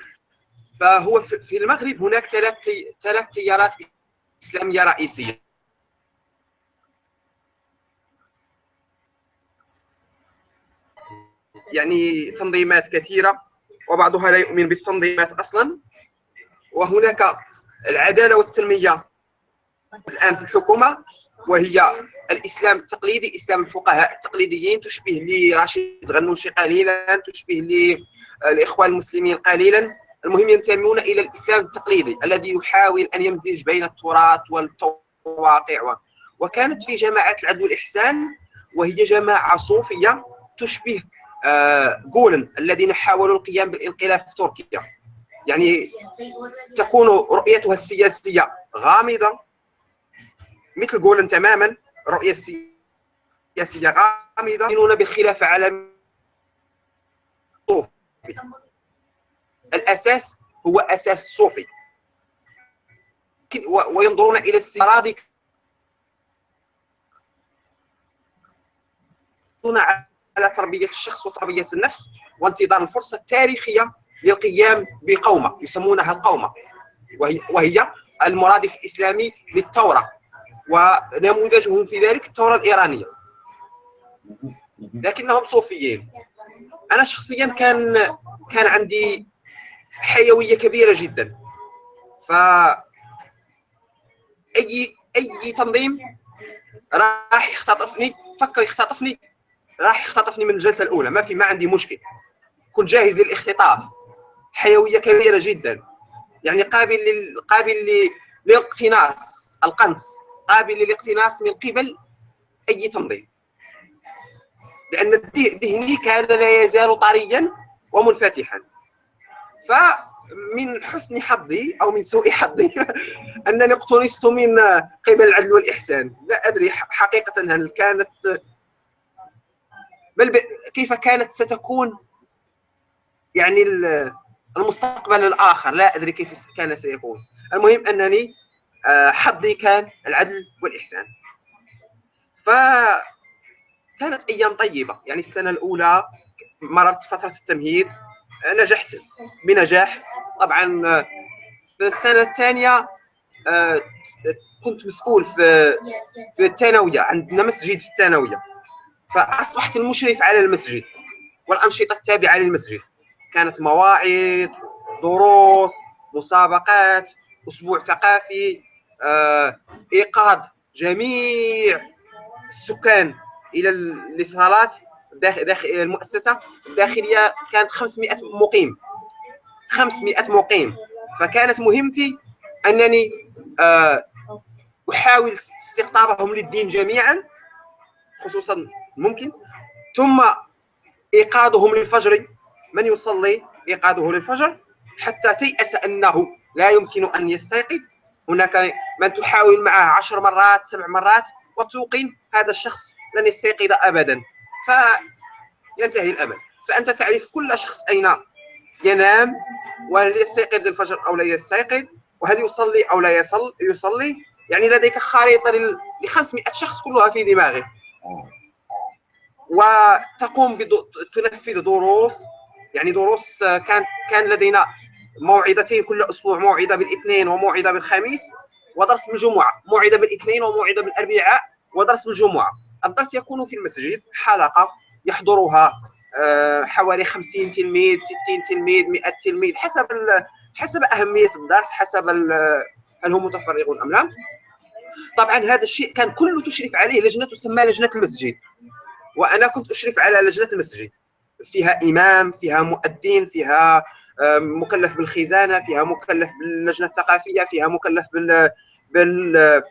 فهو في المغرب هناك ثلاث ثلاث تيارات إسلامية رئيسية. يعني تنظيمات كثيرة وبعضها لا يؤمن بالتنظيمات أصلا. وهناك العدالة والتنمية الآن في الحكومة وهي الإسلام التقليدي إسلام الفقهاء التقليديين تشبه لرشيد غنوشي قليلا تشبه للاخوان المسلمين قليلا. المهم ينتمون إلى الإسلام التقليدي الذي يحاول أن يمزج بين التراث والواقع وكانت في جماعة العدل والاحسان وهي جماعة صوفية تشبه جولن آه، الذين حاولوا القيام بالانقلاب في تركيا. يعني تكون رؤيتها السياسية غامضة مثل جولن تماما رؤية سياسيه غامضه يؤمنون بالخلافه على الأساس هو أساس صوفي. وينظرون إلى السيارات على تربية الشخص وتربية النفس وانتظار الفرصة التاريخية للقيام بقومة يسمونها القومة. وهي, وهي المرادف الإسلامي للثوره ونموذجهم في ذلك الثوره الإيرانية. لكنهم صوفيين. أنا شخصيا كان كان عندي حيوية كبيرة جدا. ف اي أي تنظيم راح يختطفني فكر يختطفني راح يختطفني من الجلسة الأولى. ما في ما عندي مشكل كنت جاهز للاختطاف. حيوية كبيرة جدا. يعني قابل لل... قابل. للاقتناص القنص. قابل للاقتناص من قبل أي تنظيم لأن ذهني كان لا يزال طريا ومنفتحا. فمن حسن حظي أو من سوء حظي أنني اقتنصت من قبل العدل والإحسان. لا أدري حقيقه هل كانت بل كيف كانت ستكون يعني المستقبل الآخر. لا أدري كيف كان سيكون. المهم أنني آه، حظي كان العدل والإحسان. ف كانت أيام طيبة. يعني السنة الأولى مررت فترة التمهيد نجحت بنجاح. طبعا في السنة الثانية آه، كنت مسؤول في في الثانوية عندنا مسجد في الثانوية. فأصبحت المشرف على المسجد والأنشطة التابعة للمسجد. كانت مواعظ دروس مسابقات أسبوع ثقافي آه، إيقاظ جميع السكان إلى الصالات داخل داخل المؤسسة الداخلية كانت 500 مقيم. 500 مقيم. فكانت مهمتي أنني آه، أحاول استقطابهم للدين جميعا خصوصا ممكن. ثم إيقاظهم للفجر. من يصلي؟ إيقاظه للفجر. حتى تيأس أنه لا يمكن أن يستيقظ. هناك من تحاول معه عشر مرات سبع مرات وتوقن هذا الشخص لن يستيقظ ابدا. فينتهي الأمل. فأنت تعرف كل شخص أين ينام وهل يستيقظ للفجر أو لا يستيقظ وهل يصلي أو لا يصل يصلي. يعني لديك خريطة ل 500 شخص كلها في دماغك. وتقوم تنفذ دروس. يعني دروس كان كان لدينا موعدتين كل أسبوع موعدة بالاثنين وموعدة بالخميس ودرس بالجمعة موعدة بالاثنين وموعدة بالأربعاء ودرس بالجمعة. الدرس يكون في المسجد حلقة يحضرها آه، حوالي 50 تلميذ 60 تلميذ 100 تلميذ حسب حسب أهمية الدرس حسب هل هم متفرغون أم لا. طبعا هذا الشيء كان كله تشرف عليه لجنة تسمى لجنة المسجد. وأنا كنت أشرف على لجنة المسجد. فيها إمام فيها مؤذن فيها مكلف بالخزانة فيها مكلف باللجنة الثقافية فيها مكلف بال بال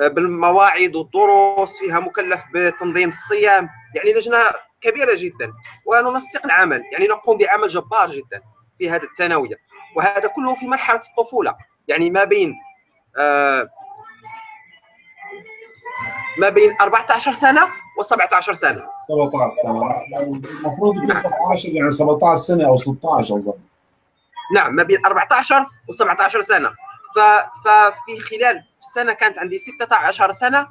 بالمواعيد والدروس فيها مكلف بتنظيم الصيام. يعني لجنة كبيرة جدا وننسق العمل. يعني نقوم بعمل جبار جدا في هذه الثانوية. وهذا كله في مرحلة الطفولة. يعني ما بين آه ما بين 14 سنة و17 سنة. 17 سنة. المفروض يكون 17 يعني 17 سنة أو 16 اظن نعم ما بين 14 و17 سنة. ففي خلال السنة كانت عندي 16 سنة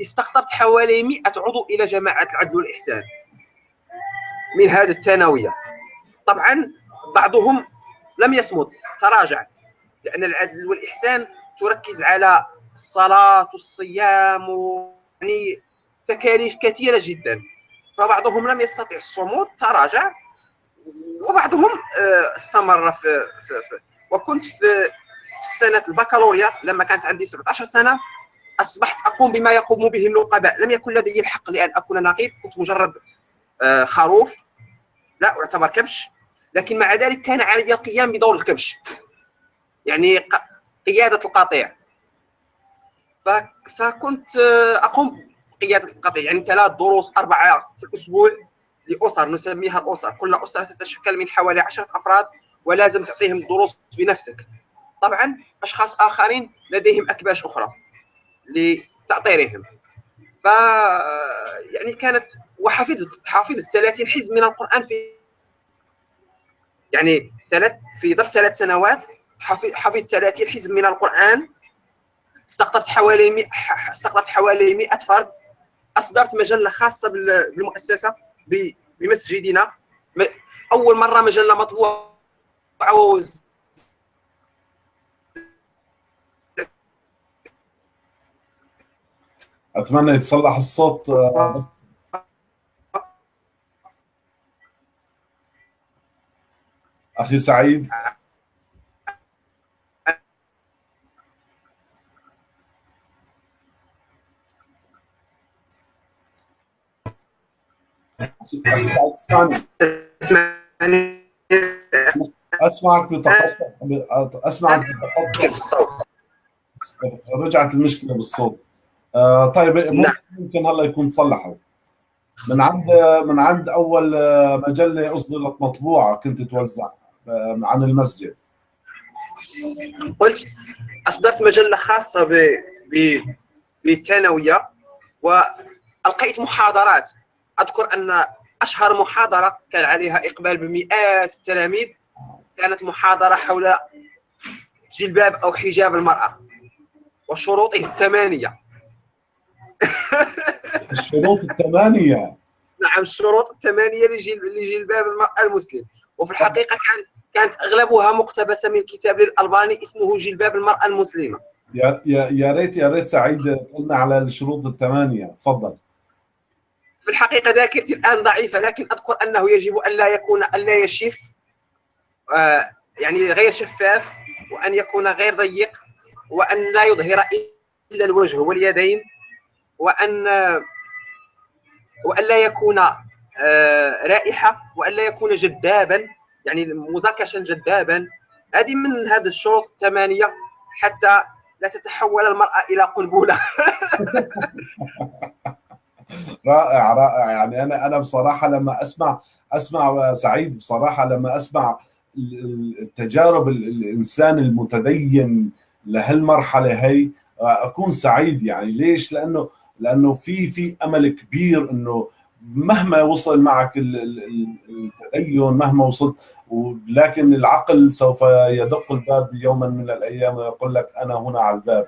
استقطبت حوالي 100 عضو إلى جماعة العدل والإحسان من هذه الثانوية. طبعا بعضهم لم يصمد تراجع لأن العدل والإحسان تركز على الصلاة والصيام يعني تكاليف كثيرة جدا. فبعضهم لم يستطع الصمود تراجع وبعضهم آه، استمر في, في, في وكنت في سنة البكالوريا لما كانت عندي 17 سنة أصبحت أقوم بما يقوم به النقباء. لم يكن لدي الحق لأن أكون نقيب كنت مجرد آه، خروف. لا اعتبر كبش. لكن مع ذلك كان علي القيام بدور الكبش. يعني قيادة القطيع. فكنت آه، أقوم بقيادة القطيع. يعني ثلاث دروس أربعة في الأسبوع. لأسر نسميها الأسر. كل أسرة تتشكل من حوالي عشرة أفراد ولازم تعطيهم دروس بنفسك. طبعا أشخاص آخرين لديهم أكباش أخرى لتاطيرهم ف يعني كانت وحفظت حافظت 30 حزب من القرآن في يعني ثلاث في ظرف ثلاث سنوات حفظت 30 حزب من القرآن. استقطبت حوالي 100 استقطبت حوالي 100 فرد. أصدرت مجلة خاصة بالمؤسسة. بمسجدنا. أول مرة مجلة مطبوعة أتمنى يتصلح الصوت. أخي سعيد. اسمعني اسمعك بتقطع اسمعك بتقطع الصوت رجعت المشكلة بالصوت. آه طيب ممكن, نعم. ممكن هلا يكون صلحوا. من عند من عند أول مجلة أصدرت مطبوعة كنت توزع آه، عن المسجد. قلت أصدرت مجلة خاصة ب بالثانويه والقيت محاضرات. أذكر أن أشهر محاضرة كان عليها إقبال بمئات التلاميذ كانت محاضرة حول جلباب أو حجاب المرأة وشروطه الثمانية. الشروط الثمانية. نعم الشروط الثمانية لجلباب المرأة المسلم. وفي الحقيقة كان كانت أغلبها مقتبسة من كتاب للألباني اسمه جلباب المرأة المسلمة. يا يا يا ريت يا ريت سعيد قلنا على الشروط الثمانية. تفضل. في الحقيقة ذاكرتي الآن ضعيفة لكن أذكر أنه يجب أن لا يكون أن لا يشف آه يعني غير شفاف وأن يكون غير ضيق وأن لا يظهر إلا الوجه واليدين وأن وأن لا يكون آه رائحة وأن لا يكون جذابا يعني مزركشا جذابا. هذه من هذه الشروط الثمانية حتى لا تتحول المرأة إلى قنبلة. رائع رائع. يعني أنا أنا بصراحة لما أسمع أسمع سعيد بصراحة لما أسمع التجارب الإنسان المتدين لهالمرحلة هي أكون سعيد. يعني ليش؟ لأنه لأنه في في أمل كبير إنه مهما وصل معك التدين مهما وصلت لكن العقل سوف يدق الباب يوما من الأيام ويقول لك أنا هنا على الباب.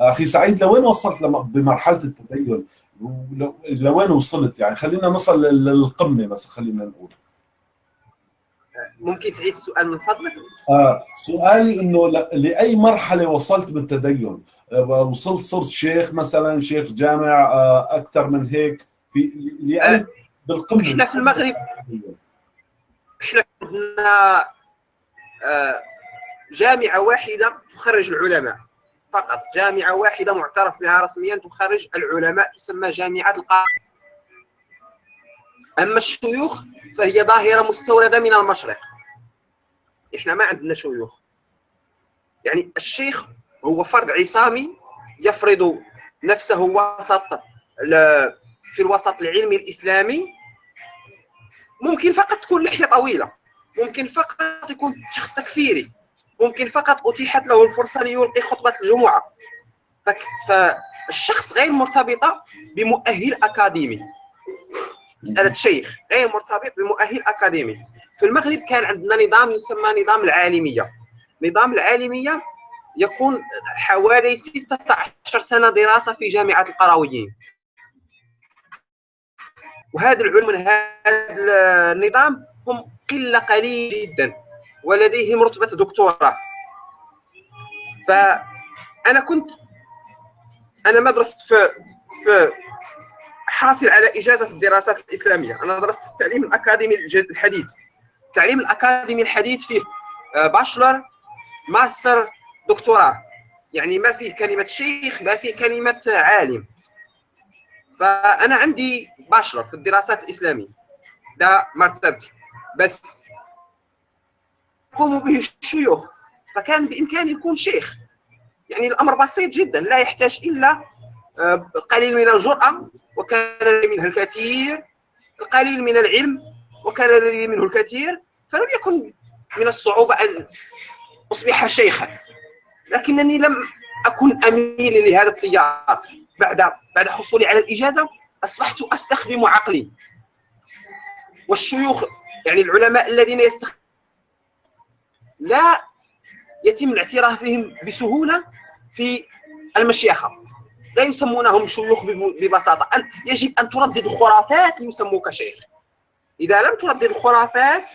أخي سعيد لوين وصلت بمرحلة التدين؟ لوين وصلت يعني؟ خلينا نصل للقمة بس خلينا نقول. ممكن تعيد السؤال من فضلك؟ آه سؤالي إنه لأي مرحلة وصلت بالتدين؟ آه وصلت صرت شيخ مثلا شيخ جامع آه أكثر من هيك؟ في لاي آه بالقمة. إحنا في المغرب إحنا عندنا آه جامعة واحدة تخرج العلماء. فقط. جامعة واحدة معترف بها رسميا تخرج العلماء تسمى جامعة القاهرة. أما الشيوخ فهي ظاهرة مستوردة من المشرق. إحنا ما عندنا شيوخ. يعني الشيخ هو فرد عصامي يفرض نفسه وسط في الوسط العلمي الإسلامي. ممكن فقط تكون لحية طويلة. ممكن فقط يكون شخص تكفيري. ممكن فقط أتيحت له الفرصة ليلقي خطبة الجمعة. فالشخص غير مرتبطة بمؤهل أكاديمي. مسألة شيخ غير مرتبط بمؤهل أكاديمي. في المغرب كان عندنا نظام يسمى نظام العالمية. نظام العالمية يكون حوالي 16 سنة دراسة في جامعة القرويين وهذا العلم هذا النظام هم قلة قليل جدا. ولديهم رتبه دكتوراه فأنا كنت أنا ما درست في في حاصل على إجازة في الدراسات الإسلامية. أنا درست التعليم الأكاديمي الحديث التعليم الأكاديمي الحديث فيه bachelor master دكتوراه. يعني ما فيه كلمة شيخ ما فيه كلمة عالم. فأنا عندي باشلر في الدراسات الإسلامية. ده مرتبتي. بس قوموا به الشيوخ فكان بامكاني يكون شيخ. يعني الأمر بسيط جدا لا يحتاج إلا القليل من الجرأة وكان منها الكثير القليل من العلم وكان لدي منه الكثير فلم يكن من الصعوبة أن أصبح شيخا. لكنني لم أكن أميل لهذا التيار. بعد بعد حصولي على الإجازة أصبحت أستخدم عقلي. والشيوخ يعني العلماء الذين يستخدمون لا يتم الاعتراف بهم بسهولة في المشيخة لا يسمونهم شيوخ ببساطة. يجب أن تردد خرافات ليسموك شيخ. إذا لم تردد خرافات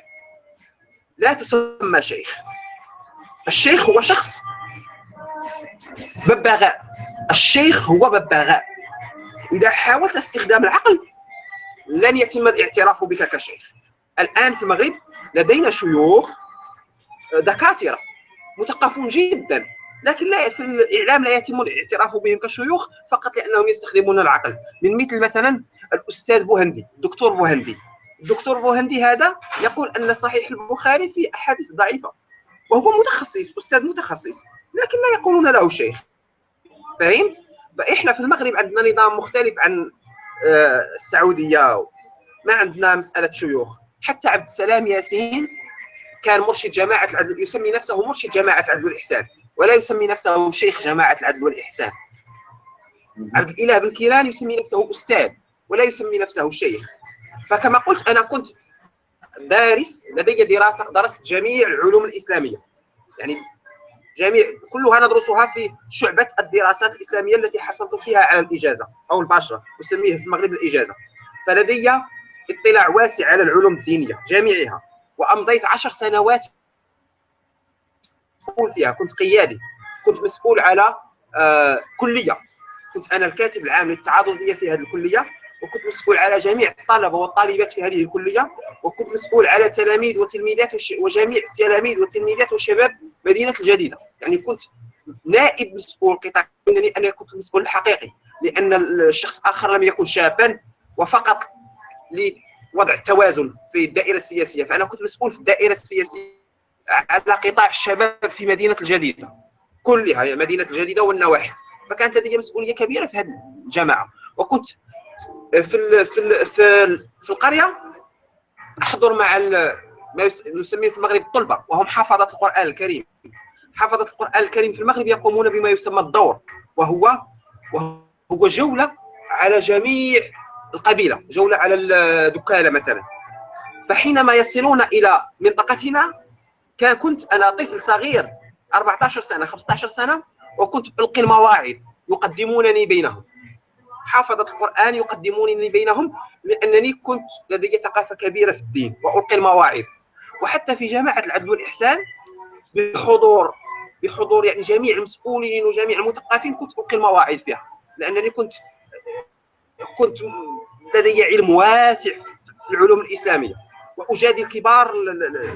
لا تسمى شيخ. الشيخ هو شخص ببغاء الشيخ هو ببغاء إذا حاولت استخدام العقل لن يتم الاعتراف بك كشيخ. الآن في المغرب لدينا شيوخ دكاترة مثقفون جدا لكن لا في الإعلام لا يتم الاعتراف بهم كشيوخ فقط لأنهم يستخدمون العقل. من مثل مثلا الأستاذ بوهندي الدكتور بوهندي. الدكتور بوهندي هذا يقول أن صحيح البخاري فيه أحاديث ضعيفة وهو متخصص أستاذ متخصص لكن لا يقولون له شيخ. فهمت؟ فإحنا في المغرب عندنا نظام مختلف عن السعودية ما عندنا مسألة شيوخ. حتى عبد السلام ياسين كان مرشد جماعة العدل يسمي نفسه مرشد جماعة العدل والاحسان ولا يسمي نفسه شيخ جماعة العدل والإحسان. عبد الإله بن كيلان يسمي نفسه أستاذ ولا يسمي نفسه شيخ. فكما قلت أنا كنت دارس لدي دراسة درست جميع العلوم الإسلامية. يعني جميع كلها ندرسها في شعبة الدراسات الإسلامية التي حصلت فيها على الإجازة أو الباشرة نسميه في المغرب الإجازة. فلدي اطلاع واسع على العلوم الدينية جميعها. وأمضيت عشر سنوات مسؤول فيها. كنت قيادي. كنت مسؤول على آه كلية. كنت أنا الكاتب العام للتعاضدية في هذه الكلية وكنت مسؤول على جميع الطلبة والطالبات في هذه الكلية وكنت مسؤول على تلاميذ وتلميذات وجميع التلاميذ والتلميذات وشباب مدينة الجديدة. يعني كنت نائب مسؤول قطاع انني أنا كنت المسؤول الحقيقي لأن الشخص الآخر لم يكن شابا وفقط لوضع التوازن في الدائرة السياسية. فأنا كنت مسؤول في الدائرة السياسية على قطاع الشباب في مدينة الجديدة. كلها مدينة الجديدة والنواحي. فكانت لدي مسؤولية كبيرة في هذه الجماعة. وكنت في ال في ال في, ال في القرية أحضر مع ما نسميه في المغرب الطلبة وهم حفظه القرآن الكريم. حفظه القرآن الكريم في المغرب يقومون بما يسمى الدور. وهو وهو جولة على جميع القبيلة جولة على الدكاله مثلا. فحينما يصلون إلى منطقتنا كنت أنا طفل صغير 14 سنة 15 سنة وكنت ألقي المواعظ يقدمونني بينهم. حافظة القرآن يقدمونني بينهم لأنني كنت لدي ثقافة كبيرة في الدين وألقي المواعظ وحتى في جماعة العدل والإحسان بحضور بحضور يعني جميع المسؤولين وجميع المثقفين كنت ألقي المواعظ فيها. لأنني كنت كنت لدي علم واسع في العلوم الإسلامية وأجادل كبار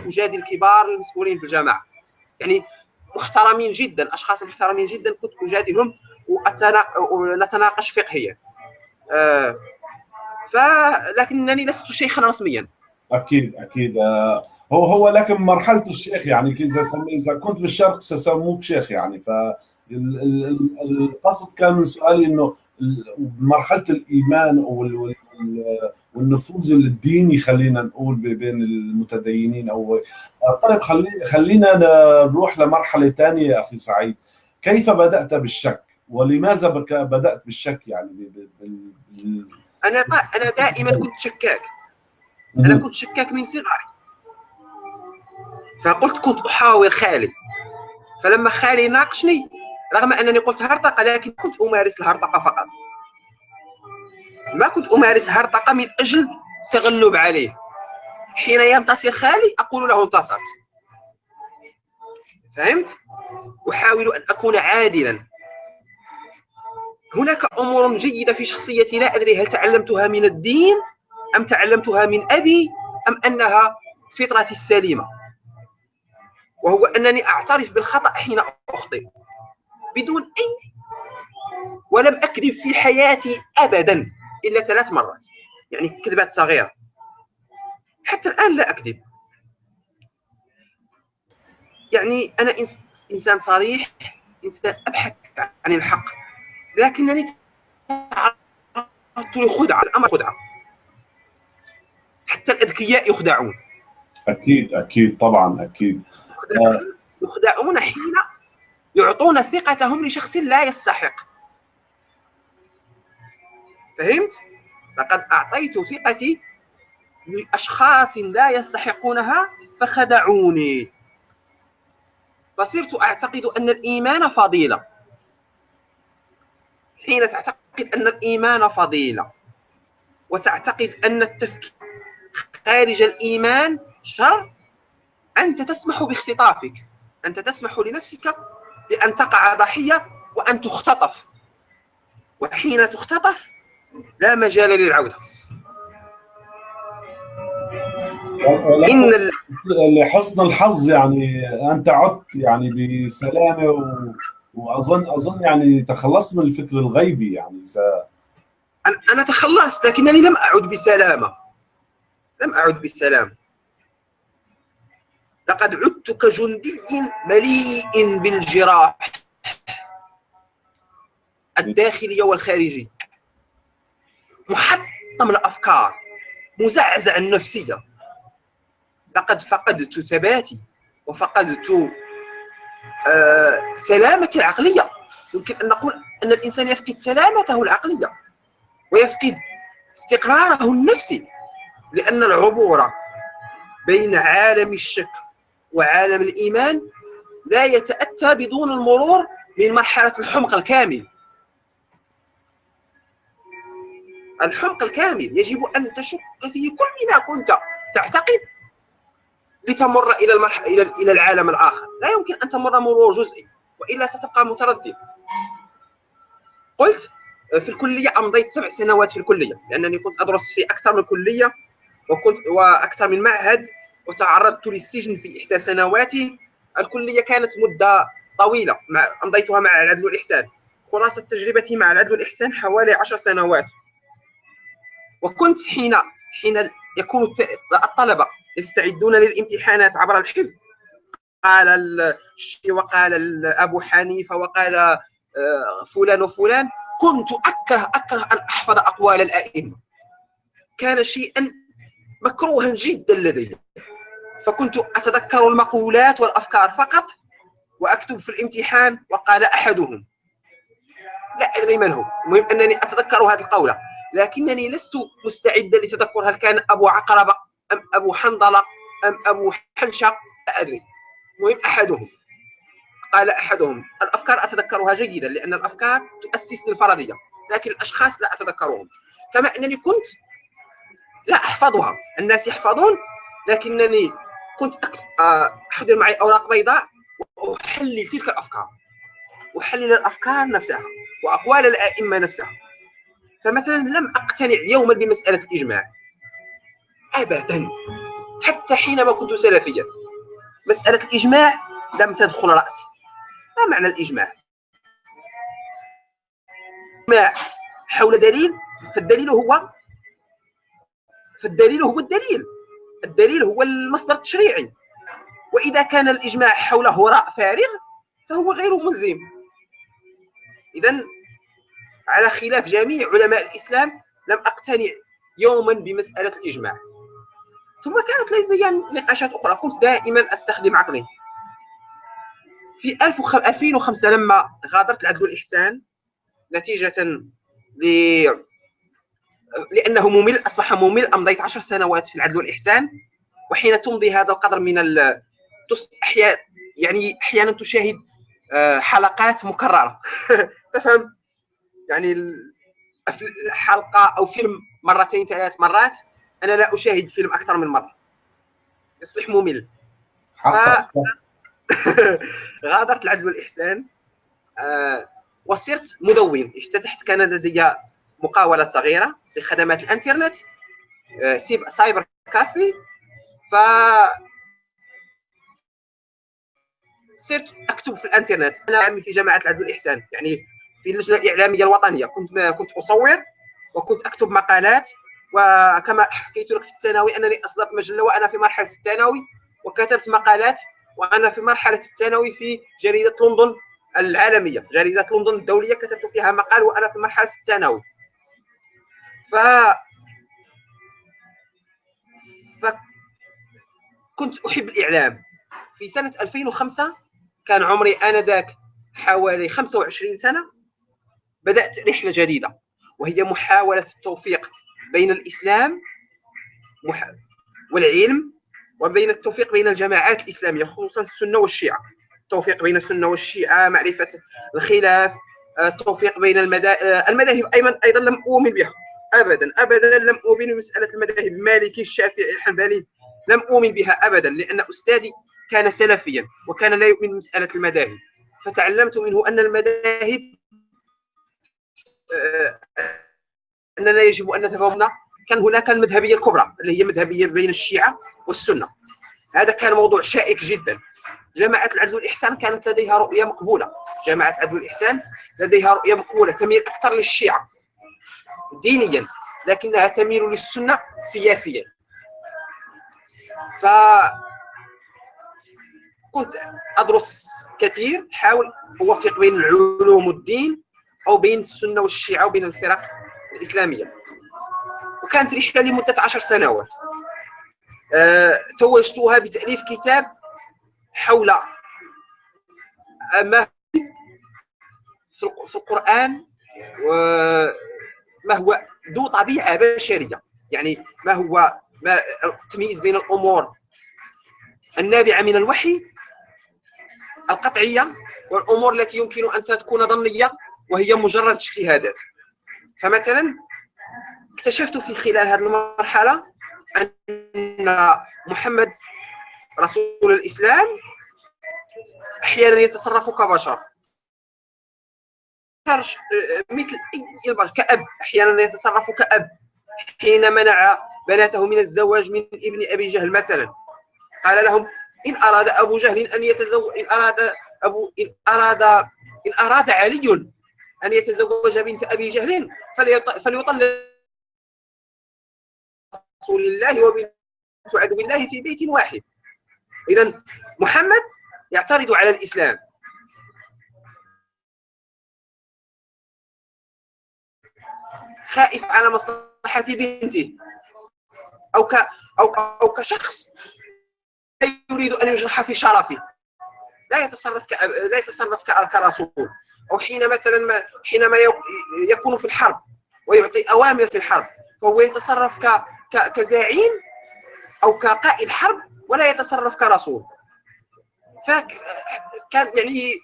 أجادل كبار المسؤولين في الجامعة. يعني محترمين جدا أشخاص محترمين جدا كنت أجادلهم ونتناقش فقهيا. آه فلكنني لست شيخا رسميا. أكيد أكيد. آه هو هو لكن مرحلة الشيخ يعني إذا إذا كنت بالشرق سسموك شيخ يعني. ف القصد كان من سؤالي إنه مرحلة الإيمان وال والنفوذ الديني خلينا نقول بين المتدينين. أو طيب خلي خلينا نروح لمرحلة ثانية يا أخي سعيد. كيف بدأت بالشك؟ ولماذا بدأت بالشك يعني؟ أنا أنا دائما كنت شكاك. أنا كنت شكاك من صغري. فقلت كنت أحاور خالد فلما خالي ناقشني رغم أنني قلت هرطقة لكن كنت أمارس الهرطقة فقط. ما كنت أمارس هرطقة من أجل التغلب عليه. حين ينتصر خالي أقول له انتصرت فهمت؟ أحاول أن أكون عادلا. هناك أمور جيدة في شخصيتي لا أدري هل تعلمتها من الدين أم تعلمتها من أبي أم أنها فطرتي السليمة. وهو أنني أعترف بالخطأ حين أخطئ. بدون أي ولم أكذب في حياتي ابدا إلا ثلاث مرات. يعني كذبات صغيرة. حتى الآن لا أكذب. يعني أنا إنسان صريح إنسان أبحث عن الحق لكنني تعرضت لخدعة. الأمر خدعة. حتى الأذكياء يخدعون. أكيد أكيد طبعا أكيد. يخدعون حين يعطون ثقتهم لشخص لا يستحق. فهمت؟ لقد أعطيت ثقتي لأشخاص لا يستحقونها فخدعوني. فصرت أعتقد أن الإيمان فضيلة. حين تعتقد أن الإيمان فضيلة وتعتقد أن التفكير خارج الإيمان شر أنت تسمح باختطافك. أنت تسمح لنفسك بأن تقع ضحية وأن تختطف. وحين تختطف لا مجال للعودة. إن لحسن الحظ يعني أنت عدت يعني بسلامة و... واظن أظن يعني تخلصت من الفكر الغيبي يعني س... أنا تخلصت لكنني لم أعد بسلامة. لم أعد بالسلام لقد عدت كجندي مليء بالجراح الداخلي والخارجي. محطم الأفكار مزعزع النفسية. لقد فقدت ثباتي وفقدت آه سلامتي العقلية. يمكن أن نقول أن الإنسان يفقد سلامته العقلية ويفقد استقراره النفسي لأن العبور بين عالم الشك وعالم الإيمان لا يتأتى بدون المرور من مرحلة الحمق الكامل. الحمق الكامل يجب أن تشك في كل ما كنت تعتقد لتمر إلى المرح... إلى العالم الآخر. لا يمكن أن تمر مرور جزئي وإلا ستبقى متردد. قلت في الكلية أمضيت سبع سنوات في الكلية لأنني كنت أدرس في أكثر من كلية وكنت وأكثر من معهد وتعرضت للسجن في إحدى سنواتي الكلية كانت مدة طويلة مع أمضيتها مع العدل والاحسان خلاصة تجربتي مع العدل والاحسان حوالي عشر سنوات. وكنت حين حين يكون الطلبة يستعدون للامتحانات عبر الحفظ. قال الشيخ وقال ابو حنيفة وقال آه، فلان وفلان كنت اكره أكره أن أحفظ أقوال الأئمة. كان شيئا مكروها جدا لدي. فكنت أتذكر المقولات والأفكار فقط وأكتب في الامتحان وقال أحدهم. لا أدري من هو. المهم أنني أتذكر هذه القولة. لكنني لست مستعدا لتذكر هل كان أبو عقربة أم أبو حنظلة أم أبو حنشه لا أدري. المهم أحدهم. قال أحدهم. الأفكار أتذكرها جيدا لأن الأفكار تؤسس للفرضية لكن الأشخاص لا أتذكرهم. كما أنني كنت لا أحفظها. الناس يحفظون لكنني كنت آه، احضر معي أوراق بيضاء واحلل تلك الأفكار. احلل الأفكار نفسها وأقوال الأئمة نفسها فمثلا لم أقتنع يوما بمسألة الإجماع. ابدا. حتى حينما كنت سلفيا. مسألة الإجماع لم تدخل رأسي. ما معنى الإجماع؟ إجماع حول دليل فالدليل هو فالدليل هو الدليل. الدليل هو المصدر التشريعي. وإذا كان الإجماع حول هراء فارغ فهو غير ملزم. اذا على خلاف جميع علماء الإسلام لم أقتنع يوما بمسألة الإجماع. ثم كانت لدي نقاشات أخرى. كنت دائما أستخدم عقلي. في 2005 لما غادرت العدل والإحسان نتيجة ل لأنه ممل أصبح ممل امضيت عشر سنوات في العدل والإحسان وحين تمضي هذا القدر من ال... أحيانا يعني أحيانا تشاهد آه، حلقات مكررة. تفهم؟ يعني حلقه أو فيلم مرتين ثلاث مرات أنا لا أشاهد فيلم أكثر من مرة. يصبح ممل. ف... غادرت العدل والإحسان آه وصرت مدون. افتتحت كان لدي مقاولة صغيرة لخدمات الانترنت آه cyber café. ف صرت اكتب في الانترنت. أنا عامل في جماعة العدل والإحسان. يعني في اللجنة الإعلامية الوطنية. كنت كنت أصور وكنت أكتب مقالات. وكما حكيت لك في الثانوي أنني أصدرت مجلة وأنا في مرحلة الثانوي وكتبت مقالات. وأنا في مرحلة الثانوي في جريدة لندن العالمية. جريدة لندن الدولية كتبت فيها مقال وأنا في مرحلة الثانوي. ف فكنت أحب الإعلام. في سنة 2005 كان عمري آنذاك حوالي 25 سنة بدأت رحلة جديدة وهي محاولة التوفيق بين الإسلام والعلم وبين التوفيق بين الجماعات الإسلامية خصوصا السنة والشيعة. التوفيق بين السنة والشيعة معرفة الخلاف التوفيق بين المذاهب المذاهب أيضا أيضا لم أؤمن بها. ابدا ابدا لم أؤمن بمسألة المذاهب. المالكي الشافعي الحنبلي لم أؤمن بها ابدا لأن أستاذي كان سلفيا وكان لا يؤمن بمسألة المذاهب. فتعلمت منه أن المذاهب آه، اننا يجب أن نتفاهم كان هناك المذهبية الكبرى اللي هي مذهبية بين الشيعة والسنة. هذا كان موضوع شائك جدا. جماعة العدل والإحسان كانت لديها رؤية مقبولة. جماعة العدل والإحسان لديها رؤية مقبولة تميل أكثر للشيعة. دينيا لكنها تميل للسنة سياسيا. ف كنت أدرس كثير احاول أوفق بين العلوم والدين أو بين السنة والشيعة وبين الفرق الإسلامية. وكانت رحلة لمده عشر سنوات. أه توجتها بتأليف كتاب حول ما في القرآن وما هو ذو طبيعة بشرية. يعني ما هو ما التمييز بين الأمور النابعة من الوحي القطعية والأمور التي يمكن أن تكون ظنية وهي مجرد اجتهادات. فمثلا اكتشفت في خلال هذه المرحلة أن محمد رسول الإسلام أحيانا يتصرف كبشر. مثل أي البشر كأب أحيانا يتصرف كأب. حين منع بناته من الزواج من ابن أبي جهل مثلا. قال لهم إن أراد أبو جهل أن يتزوج إن أراد أبو إن أراد إن أراد علي أن يتزوج بنت أبي جهل فليطلق رسول الله وبنت عدو الله في بيت واحد. اذا محمد يعترض على الإسلام. خائف على مصلحه بنته أو ك أو أو كشخص يريد أن يجرح في شرفه لا يتصرف ك... لا يتصرف كرسول. أو حين مثلا ما حينما يكون في الحرب ويعطي أوامر في الحرب. فهو يتصرف ك... ك... كزعيم أو كقائد حرب ولا يتصرف كرسول. فكان يعني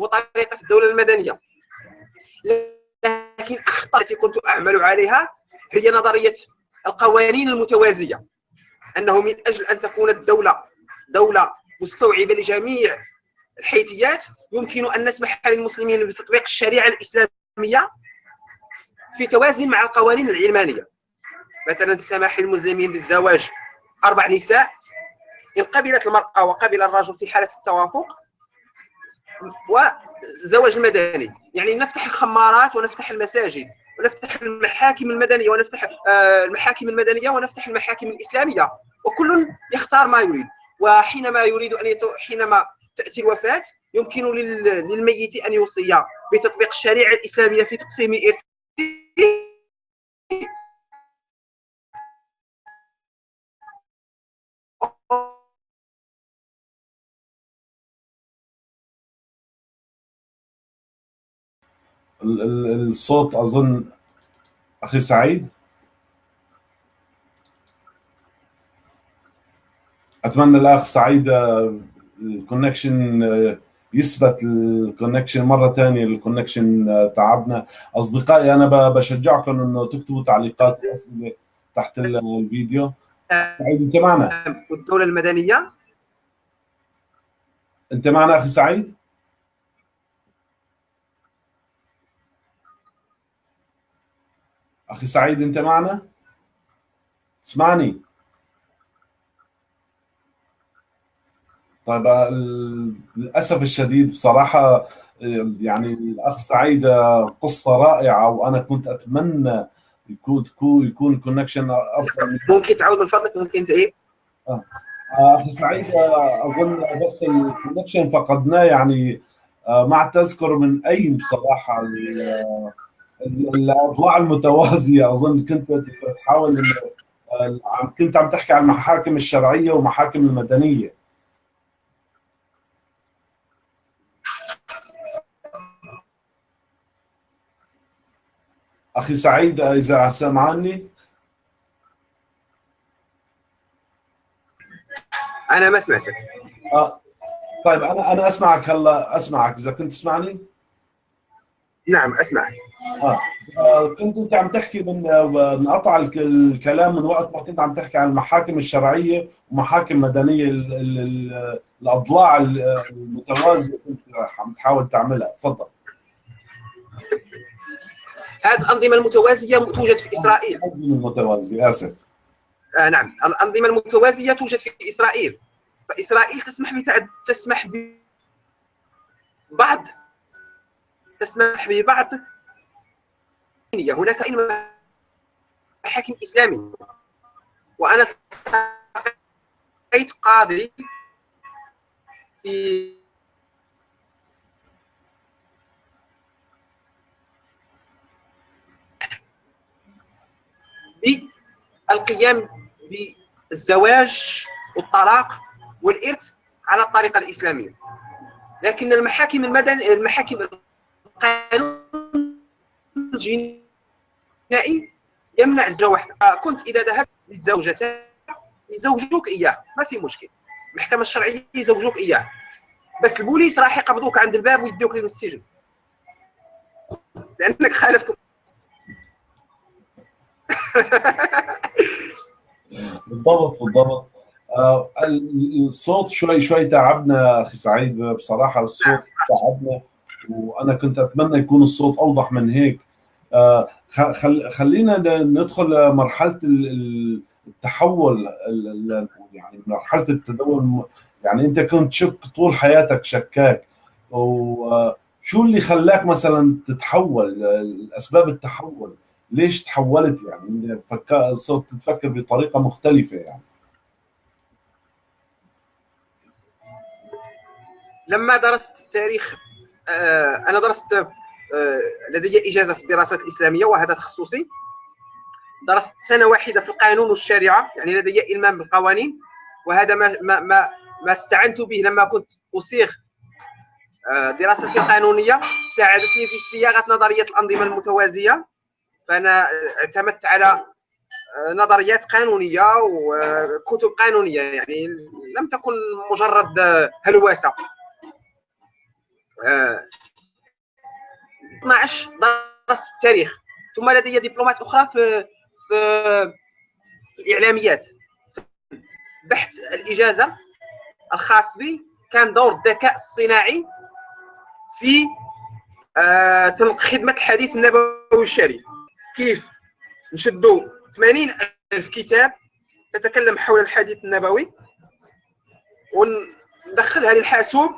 وطريقة الدولة المدنية. لكن أخطاء التي كنت أعمل عليها هي نظرية القوانين المتوازية. أنه من أجل أن تكون الدولة دولة مستوعبة لجميع الحيثيات يمكن أن نسمح للمسلمين بتطبيق الشريعة الإسلامية في توازن مع القوانين العلمانية. مثلا السماح للمسلمين بالزواج أربع نساء. إن قبلت المرأة وقبل الرجل في حالة التوافق والزواج المدني. يعني نفتح الخمارات ونفتح المساجد ونفتح المحاكم المدنية ونفتح آه، المحاكم المدنية ونفتح المحاكم الإسلامية. وكل يختار ما يريد. وحينما يريد أن يتو... حينما تأتي الوفاة يمكن للميت أن يوصي بتطبيق الشريعة الإسلامية في تقسيم إرثه الصوت أظن أخي سعيد. أتمنى الأخ سعيد ال connection يثبت ال connection مرة ثانية ال connection تعبنا. أصدقائي أنا بشجعكم إنه تكتبوا تعليقات أسئلة تحت الفيديو. سعيد أنت معنا؟ والدولة المدنية؟ أنت معنا أخي سعيد؟ أخي سعيد أنت معنا؟ تسمعني؟ طيب للأسف الشديد بصراحة يعني الأخ سعيد قصة رائعة وأنا كنت أتمنى يكون يكون الكونكشن أفضل ممكن تعود من فضلك؟ ممكن تعيد آه. أخي سعيد أظن بس الكونكشن فقدناه يعني مع تذكر من أين بصراحة الأضلاع المتوازية. أظن كنت تحاول كنت عم تحكي عن المحاكم الشرعية ومحاكم المدنية. أخي سعيد إذا سمعني. أنا ما سمعتك. آه طيب أنا أنا أسمعك هلأ أسمعك. إذا كنت تسمعني. نعم اسمعك آه, آه كنت أنت عم تحكي من انقطع الكلام من وقت ما كنت عم تحكي عن المحاكم الشرعية ومحاكم مدنية ال ال الأضلاع المتوازية كنت عم تحاول تعملها. تفضل. هذه الأنظمة المتوازية توجد في إسرائيل. الأنظمة المتوازية آسف. آه نعم. الأنظمة المتوازية توجد في إسرائيل. فإسرائيل تسمح بتعد تسمح ببعض تسمح ببعض هناك محاكم اسلاميه وأنا لقيت قاضي في بالقيام بالزواج والطلاق والإرث على الطريقة الإسلامية. لكن المحاكم المدني المحاكم القانون الجنائي يمنع الزواج كنت إذا ذهبت للزوجة يزوجوك إياه. ما في مشكل. المحكمة الشرعية يزوجوك إياه. بس البوليس راح يقبضوك عند الباب ويدوك للسجن لأنك خالفت بالضبط بالضبط. آه الصوت شوي شوي تعبنا أخي سعيد بصراحة الصوت تعبنا. وأنا كنت أتمنى يكون الصوت أوضح من هيك. آه خل خلينا ندخل مرحلة التحول يعني مرحلة التدور يعني أنت كنت شك طول حياتك شكاك. وشو اللي خلاك مثلا تتحول؟ اسباب التحول. ليش تحولت؟ يعني صرت تفكر بطريقة مختلفة يعني. لما درست التاريخ أنا درست لدي إجازة في الدراسات الإسلامية وهذا تخصصي. درست سنة واحدة في القانون والشريعة يعني لدي إلمام بالقوانين وهذا ما ما ما, ما استعنت به لما كنت أصيغ دراستي القانونية. ساعدتني في صياغة نظرية الأنظمة المتوازية. فأنا اعتمدت على نظريات قانونية وكتب قانونية يعني لم تكن مجرد هلوسة. 12 درست التاريخ. ثم لدي دبلومات أخرى في في الإعلاميات. بحث الإجازة الخاص بي. كان دور الذكاء الصناعي في خدمة الحديث النبوي الشريف. كيف؟ نشدوا 80 ألف كتاب تتكلم حول الحديث النبوي. وندخلها للحاسوب.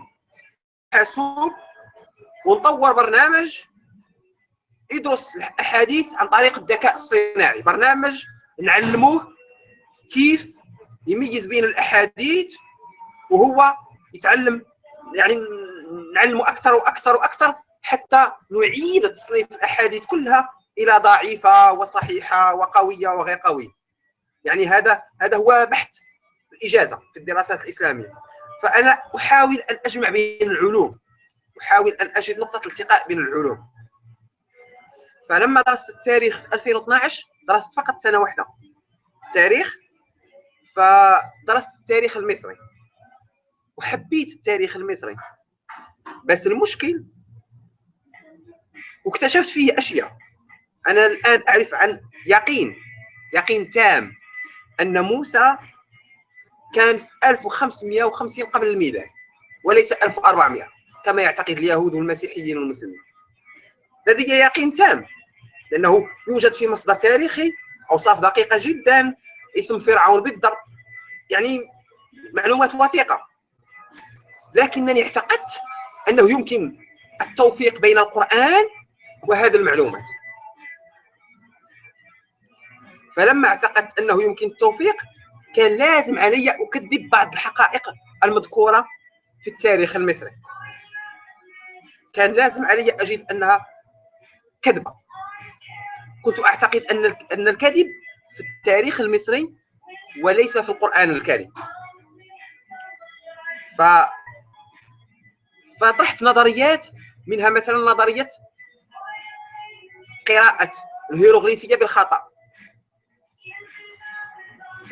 حاسوب ونطور برنامج يدرس الأحاديث عن طريق الذكاء الصناعي. برنامج نعلموه كيف يميز بين الأحاديث وهو يتعلم يعني نعلمه أكثر وأكثر وأكثر حتى نعيد تصنيف الأحاديث كلها إلى ضعيفة وصحيحة وقوية وغير قوية. يعني هذا هذا هو بحث الإجازة في الدراسات الإسلامية. فأنا أحاول أن أجمع بين العلوم. أحاول أن أجد نقطة التقاء بين العلوم. فلما درست التاريخ 2012 درست فقط سنة واحدة. تاريخ فدرست التاريخ المصري. وحبيت التاريخ المصري. بس المشكل واكتشفت فيه أشياء. أنا الآن أعرف عن يقين يقين تام أن موسى كان في 1550 قبل الميلاد وليس 1400 كما يعتقد اليهود والمسيحيين والمسلمين. لدي يقين تام لأنه يوجد في مصدر تاريخي أوصاف دقيقة جدا اسم فرعون بالضبط يعني معلومات وثيقة. لكنني اعتقدت أنه يمكن التوفيق بين القرآن وهذه المعلومات. فلما اعتقدت أنه يمكن التوفيق كان لازم علي أكذب بعض الحقائق المذكورة في التاريخ المصري. كان لازم علي أجد أنها كذبة. كنت أعتقد أن أن الكذب في التاريخ المصري وليس في القرآن الكريم. ف فطرحت نظريات منها مثلا نظرية قراءة الهيروغليفية بالخطأ.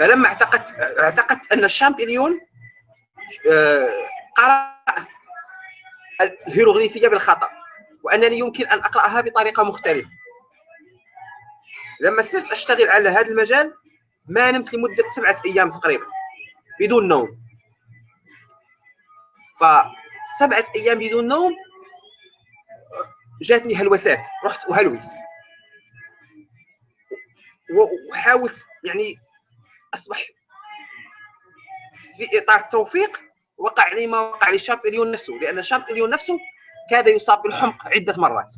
فلما اعتقدت اعتقدت أن الشامبليون آه، قرأ الهيروغليفية بالخطأ وأنني يمكن أن أقرأها بطريقة مختلفة. لما صرت أشتغل على هذا المجال ما نمت لمدة سبعة أيام تقريبا بدون نوم. فسبعة أيام بدون نوم جاتني هلوسات رحت أهلوس. وحاولت يعني أصبح في إطار التوفيق وقع لي ما وقع لشامبليون نفسه لأن شامبليون نفسه كاد يصاب بالحمق عدة مرات.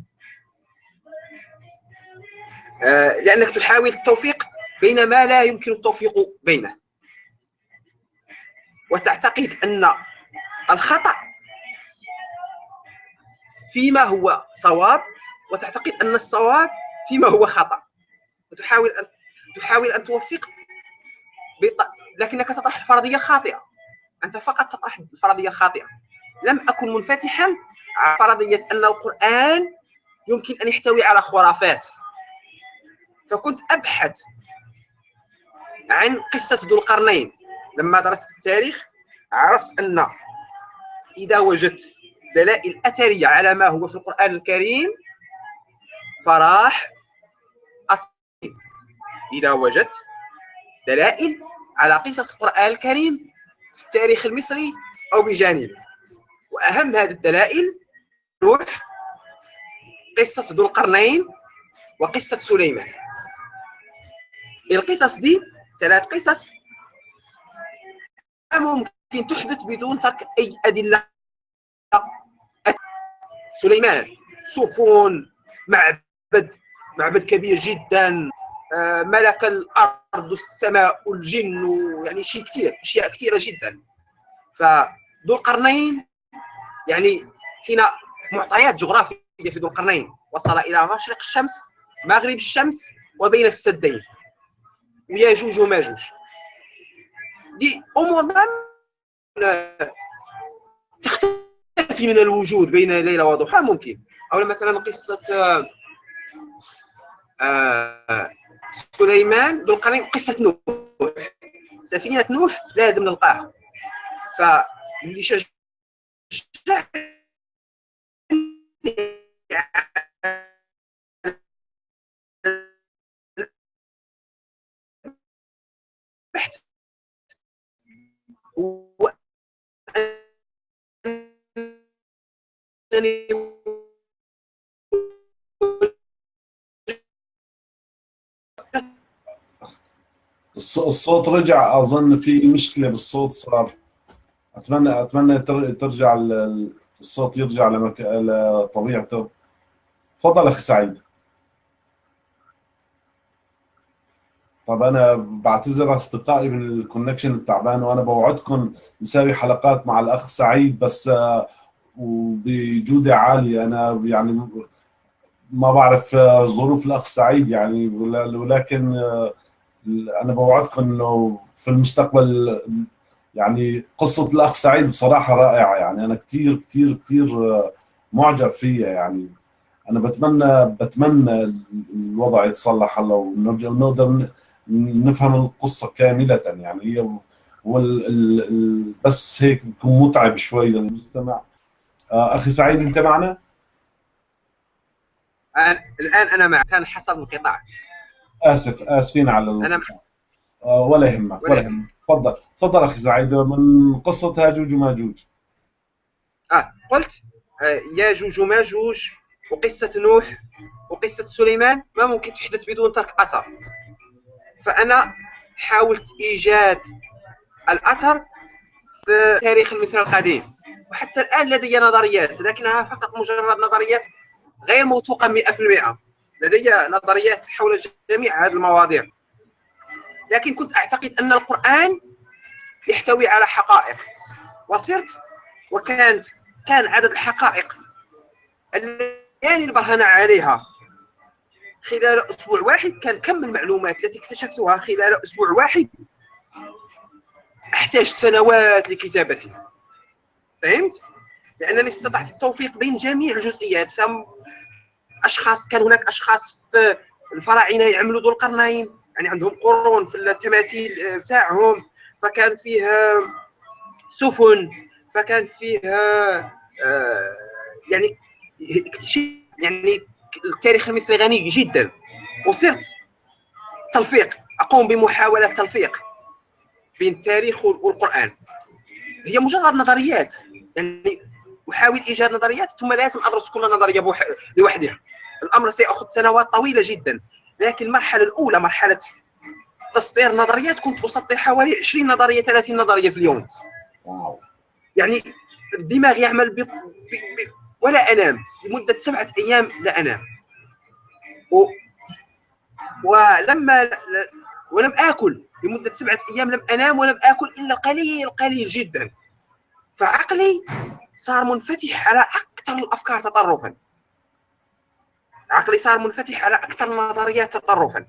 آه، لأنك تحاول التوفيق بين ما لا يمكن التوفيق بينه. وتعتقد أن الخطأ فيما هو صواب وتعتقد أن الصواب فيما هو خطأ. وتحاول ان تحاول أن توفق بط... لكنك تطرح الفرضية الخاطئة. أنت فقط تطرح الفرضية الخاطئة. لم أكن منفتحا على فرضية أن القرآن يمكن أن يحتوي على خرافات. فكنت أبحث عن قصة ذو القرنين. لما درست التاريخ عرفت أن إذا وجدت دلائل أثرية على ما هو في القرآن الكريم فراح أصلي إذا وجدت دلائل على قصص القرآن الكريم في التاريخ المصري أو بجانبه وأهم هذه الدلائل روح قصة ذو القرنين وقصة سليمان. القصص دي ثلاث قصص ممكن تحدث بدون ترك أي أدلة. سليمان سفن معبد معبد كبير جدا. ملك الأرض والسماء والجن ويعني شيء كثير أشياء كثيره جدا. فذو القرنين يعني هنا معطيات جغرافية في ذو القرنين وصل إلى مشرق الشمس مغرب الشمس وبين السدين. وياجوج وماجوج دي أمور ما تختفي من الوجود بين ليلة وضحى ممكن. أو مثلا قصة آه, آه، سليمان ذو قصة نوح. سفينة نوح لازم نلقاها. فاللي شجع الصوت رجع أظن في مشكلة بالصوت صار. أتمنى أتمنى ترجع الصوت يرجع لمك... لطبيعته. تفضل أخي سعيد. طب أنا بعتذر أصدقائي من الكونكشن التعبان وأنا بوعدكم نسوي حلقات مع الأخ سعيد بس وبجودة عالية. أنا يعني ما بعرف ظروف الأخ سعيد يعني ولكن أنا بوعدكم إنه في المستقبل يعني قصة الأخ سعيد بصراحة رائعة. يعني أنا كثير كثير كثير معجب فيها. يعني أنا بتمنى بتمنى الوضع يتصلح هلا ونرجع نقدر نفهم القصة كاملة. يعني هي بس هيك بيكون متعب شوي للمستمع. آه أخي سعيد أنت معنا؟ الآن أنا معك. كان حصل انقطاع. آسف آسفين على أنا آه ولا يهمك ولا يهمك. تفضل. تفضل أخي سعيد من قصة هاجوج وماجوج آه قلت آه ياجوج وماجوج وقصة نوح وقصة سليمان ما ممكن تحدث بدون ترك أثر. فأنا حاولت إيجاد الأثر في تاريخ المصري القديم. وحتى الآن لدي نظريات لكنها فقط مجرد نظريات غير موثوقة 100% لدي نظريات حول جميع هذه المواضيع. لكن كنت أعتقد أن القرآن يحتوي على حقائق. وصرت وكانت كان عدد الحقائق التي البرهنة عليها خلال أسبوع واحد كان كم المعلومات التي اكتشفتها خلال أسبوع واحد؟ أحتاج سنوات لكتابتها فهمت؟ لأنني استطعت التوفيق بين جميع الجزئيات. أشخاص كان هناك أشخاص في الفراعنة يعملوا ذو القرنين يعني عندهم قرون في التماثيل بتاعهم. فكان فيها سفن فكان فيها آه يعني يعني التاريخ المصري غني جدا. وصرت تلفيق أقوم بمحاولة تلفيق بين التاريخ والقرآن. هي مجرد نظريات يعني أحاول إيجاد نظريات ثم لازم أدرس كل نظرية لوحدها. الأمر سيأخذ سنوات طويلة جدا. لكن المرحلة الأولى مرحلة تسطير نظريات كنت أسطر حوالي 20 نظرية 30 نظرية في اليوم. واو. يعني الدماغ يعمل ب... ب... ب... ولا أنام. لمدة سبعة أيام لا أنام. و... ولما ولم آكل. لمدة سبعة أيام لم أنام ولم آكل إلا قليل قليل جدا. فعقلي صار منفتح على أكثر الأفكار تطرفا. عقلي صار منفتح على أكثر النظريات تطرفا.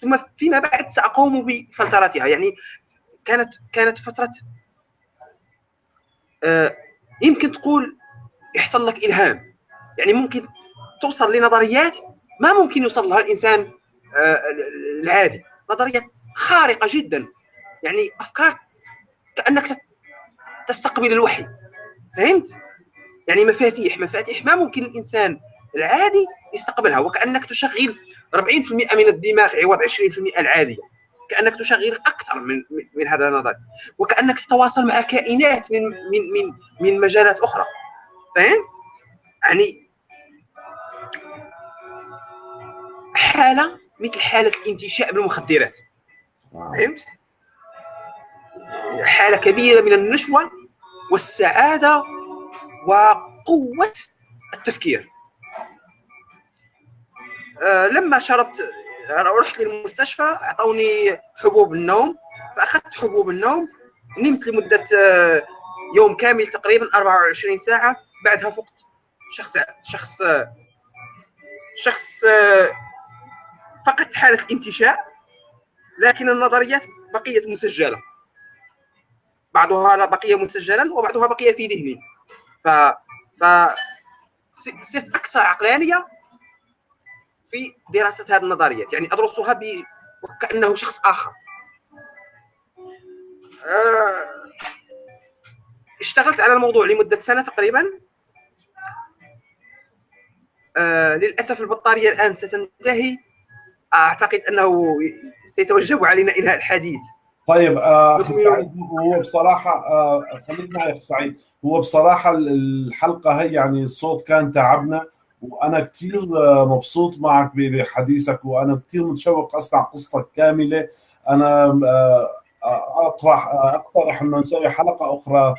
ثم فيما بعد سأقوم بفلترتها يعني كانت كانت فترة آه يمكن تقول يحصل لك إلهام. يعني ممكن توصل لنظريات ما ممكن يوصل لها الإنسان آه العادي. نظريات خارقة جدا. يعني أفكار كأنك تستقبل الوحي. فهمت؟ يعني مفاتيح. مفاتيح ما ممكن الإنسان العادي يستقبلها وكأنك تشغل 40% من الدماغ عوض 20% العاديه كأنك تشغل أكثر من من هذا النظر وكأنك تتواصل مع كائنات من من من من مجالات أخرى. فاهم؟ يعني حالة مثل حالة الانتشاء بالمخدرات. فهمت؟ حالة كبيرة من النشوة والسعادة وقوة التفكير. لما شربت رحت للمستشفى اعطوني حبوب النوم فأخذت حبوب النوم نمت لمدة آه يوم كامل تقريبا 24 ساعة. بعدها فقت. شخص شخص شخص آه فقدت حالة الانتشاء لكن النظريات بقيت مسجلة. بعضها بقي مسجلا وبعضها بقي في ذهني. ف ف صرت أكثر عقلانية في دراسة هذه النظريات. يعني أدرسها ب... وكأنه شخص آخر. أه... اشتغلت على الموضوع لمدة سنة تقريبا. أه... للأسف البطارية الآن ستنتهي. أعتقد أنه سيتوجب علينا انهاء الحديث. طيب آه، أخي سعيد هو بصراحة آه، خليك معي أخي سعيد. هو بصراحة الحلقة هي يعني الصوت كان تعبنا. وأنا كثير مبسوط معك بحديثك وأنا كثير متشوق أسمع قصتك كاملة. أنا أطرح أقترح إنه نسوي حلقة أخرى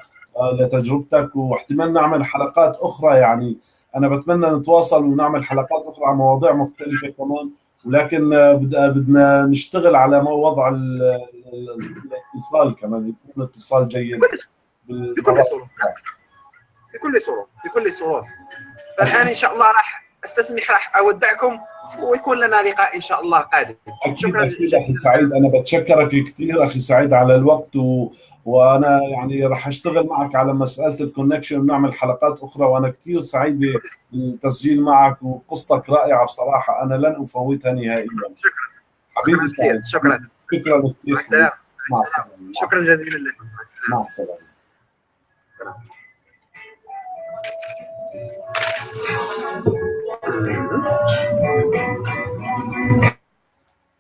لتجربتك واحتمال نعمل حلقات أخرى يعني. أنا بتمنى نتواصل ونعمل حلقات أخرى عن مواضيع مختلفة كمان. ولكن بدنا نشتغل على وضع الاتصال كمان يكون اتصال جيد بكل صورة بكل صورة بكل صورة. فالآن إن شاء الله راح أستسمح راح أودعكم ويكون لنا لقاء إن شاء الله قادم. شكرا أكيد أخي سعيد. أنا بتشكرك كثير أخي سعيد على الوقت و... وأنا يعني راح أشتغل معك على مسألة الكونكشن ونعمل حلقات أخرى وأنا كثير سعيد بالتسجيل معك وقصتك رائعة بصراحة. أنا لن أفوتها نهائيا. شكرا. حبيبي سعيد. شكرا. شكرا كثير. مع السلامة. شكرا جزيلا لكم مع السلامة.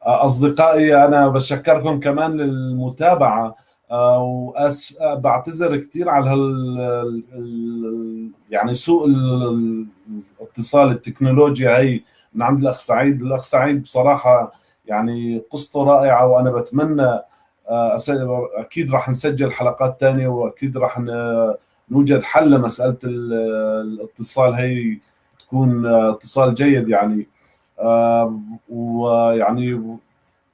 أصدقائي أنا بشكركم كمان للمتابعة آه، وأس... بعتذر كثير على هال ال- يعني سوء ال- الاتصال التكنولوجيا هي من عند الأخ سعيد. الأخ سعيد بصراحة يعني قصته رائعة وأنا بتمنى آه، أكيد راح نسجل حلقات ثانية وأكيد راح نوجد حل لمسألة ال- الاتصال. هي تكون آه، اتصال جيد يعني. آه، ويعني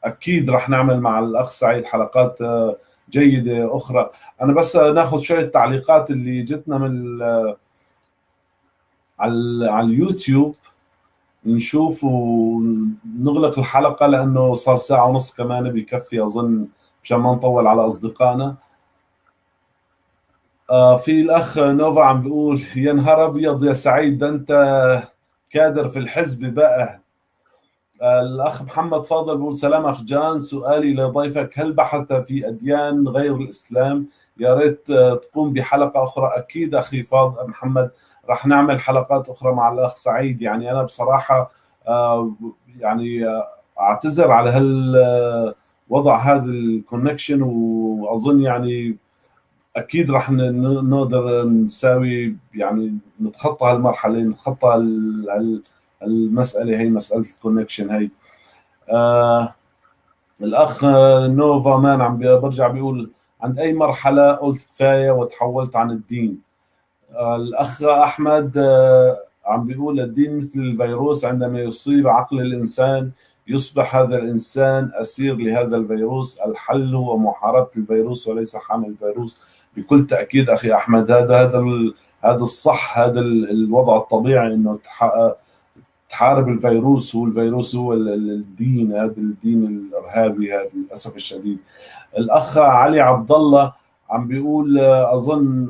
أكيد راح نعمل مع الأخ سعيد حلقات آه، جيدة أخرى. أنا بس ناخذ شوية تعليقات اللي جتنا من ال- على على اليوتيوب. نشوف ونغلق الحلقة لأنه صار ساعة ونص كمان بيكفي أظن مشان ما نطول على أصدقائنا. آه في الأخ نوفا عم بيقول يا نهار أبيض يا سعيد ده أنت كادر في الحزب بقى. آه الأخ محمد فاضل بيقول سلام أخ جان سؤالي لضيفك هل بحث في أديان غير الإسلام؟ يا ريت آه، تقوم بحلقة أخرى. أكيد أخي فاضل محمد راح نعمل حلقات أخرى مع الأخ سعيد. يعني أنا بصراحة آه، يعني آه، أعتذر على هال آه، وضع هذا ال connection وأظن يعني أكيد راح نقدر نساوي يعني نتخطى هالمرحلة نتخطى المساله هي مسألة ال connection هي. آه الأخ نوفا مان عم برجع بيقول عند أي مرحلة قلت كفاية وتحولت عن الدين. آه الأخ أحمد آه عم بيقول الدين مثل الفيروس عندما يصيب عقل الإنسان يصبح هذا الإنسان أسير لهذا الفيروس. الحل هو محاربة الفيروس وليس حامل الفيروس. بكل تأكيد أخي أحمد هذا هذا هذا الصح هذا ال- الوضع الطبيعي إنه تح- تحارب الفيروس هو الفيروس هو ال- ال- الدين هذا الدين الإرهابي هذا للأسف الشديد. الأخ علي عبد الله عم بيقول أظن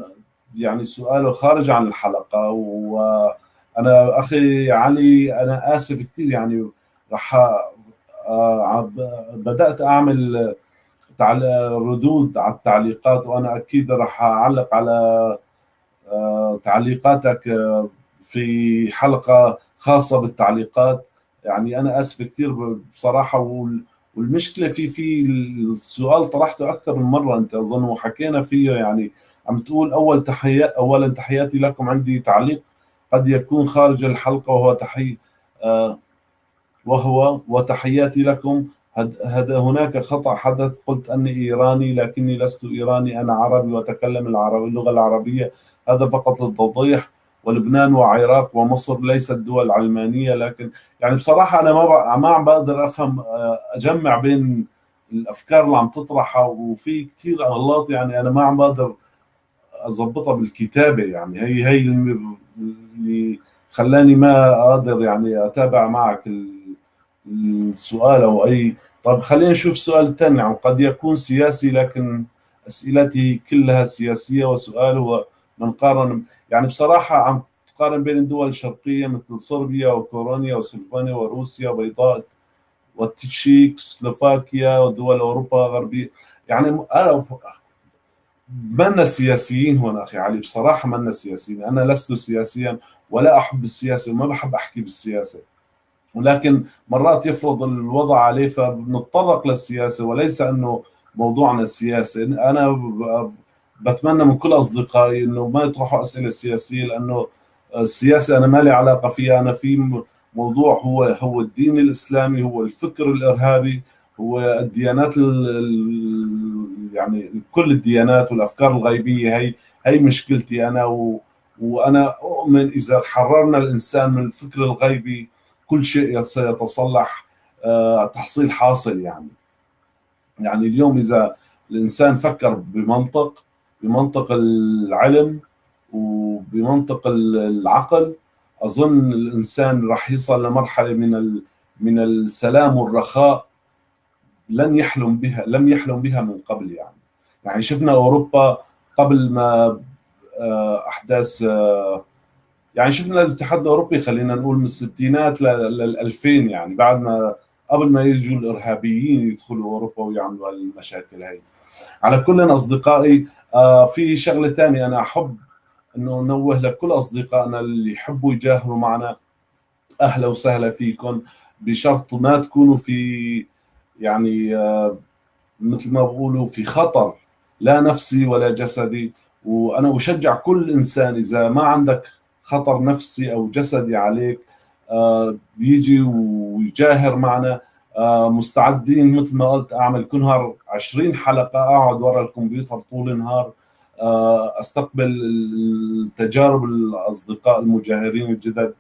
يعني سؤاله خارج عن الحلقة وأنا أخي علي أنا آسف كثير يعني رح بدأت أعمل ردود على التعليقات وأنا أكيد رح أعلق على آه، تعليقاتك آه، في حلقة خاصة بالتعليقات. يعني أنا آسف كثير بصراحة وال- والمشكلة في في السؤال طرحته أكثر من مرة أنت أظن وحكينا فيه. يعني عم تقول أول تحيات اولا تحياتي لكم عندي تعليق قد يكون خارج الحلقة وهو تحيه آه، وهو وتحياتي لكم. هناك خطأ حدث. قلت أني إيراني لكني لست إيراني. أنا عربي وأتكلم العربي اللغة العربية. هذا فقط للتوضيح. ولبنان وعراق ومصر ليست دول علمانية لكن يعني بصراحة أنا ما ما عم بقدر أفهم آه، أجمع بين الأفكار اللي عم تطرحها وفي كثير أغلاط يعني أنا ما عم بقدر أضبطها بالكتابة يعني. هي هي اللي خلاني ما قادر يعني أتابع معك ال- السؤال أو أي طب خلينا نشوف السؤال الثاني يعني قد يكون سياسي لكن أسئلتي كلها سياسية وسؤال هو من قارن يعني بصراحة عم تقارن بين الدول الشرقية مثل صربيا وكورونيا وسلفانيا وروسيا وبيضاء والتشيك سلوفاكيا ودول أوروبا الغربيه يعني أنا منا سياسيين هنا أخي علي؟ بصراحة منا سياسيين أنا لست سياسيا ولا أحب السياسة وما بحب أحكي بالسياسة. ولكن مرات يفرض الوضع عليه فبنتطرق للسياسة وليس إنه موضوعنا السياسي. أنا بتمنى من كل أصدقائي إنه ما يطرحوا أسئلة سياسية لأنه السياسة أنا ما لي علاقة فيها. أنا في موضوع هو هو الدين الإسلامي هو الفكر الإرهابي هو الديانات ال يعني كل الديانات والأفكار الغيبية. هي هي مشكلتي أنا وأنا أؤمن إذا حررنا الإنسان من الفكر الغيبي كل شيء سيتصلح آه، تحصيل حاصل يعني. يعني اليوم إذا الإنسان فكر بمنطق بمنطق العلم وبمنطق العقل أظن الإنسان راح يصل لمرحلة من من السلام والرخاء لن يحلم بها لم يحلم بها من قبل يعني. يعني شفنا أوروبا قبل ما آه، أحداث آه، يعني شفنا الاتحاد الأوروبي خلينا نقول من الستينات لل 2000 يعني بعد ما قبل ما يجوا الإرهابيين يدخلوا أوروبا ويعملوا هالمشاكل هاي. على كل أصدقائي آه في شغلة ثانية أنا أحب إنه نوه لكل أصدقائنا اللي يحبوا يجاهروا معنا. أهلا وسهلا فيكم. بشرط ما تكونوا في يعني آه مثل ما بقولوا في خطر لا نفسي ولا جسدي. وأنا أشجع كل إنسان إذا ما عندك خطر نفسي أو جسدي عليك آه بيجي ويجاهر معنا. آه مستعدين مثل ما قلت أعمل كل نهار 20 حلقة أقعد ورا الكمبيوتر طول النهار. آه أستقبل تجارب الأصدقاء المجاهرين الجدد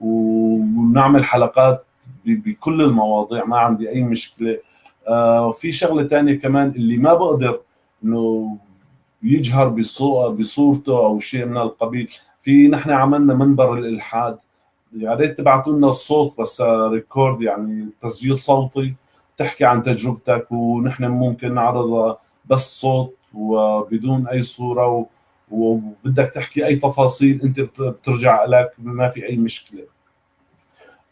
ونعمل حلقات بكل المواضيع ما عندي أي مشكلة. آه في شغلة ثانية كمان اللي ما بقدر إنه يجهر بصورته أو شيء من القبيل. في نحن عملنا منبر الالحاد يا ريت تبعتوا لنا الصوت بس ريكورد يعني تسجيل صوتي تحكي عن تجربتك ونحن ممكن نعرضها بس صوت وبدون أي صورة وبدك تحكي أي تفاصيل أنت بترجع لك ما في أي مشكلة.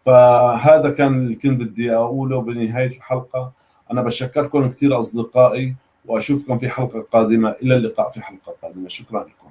فهذا كان اللي كنت بدي أقوله بنهاية الحلقة. أنا بشكركم كثير أصدقائي وأشوفكم في حلقة قادمة. إلى اللقاء في حلقة قادمة. شكرا لكم.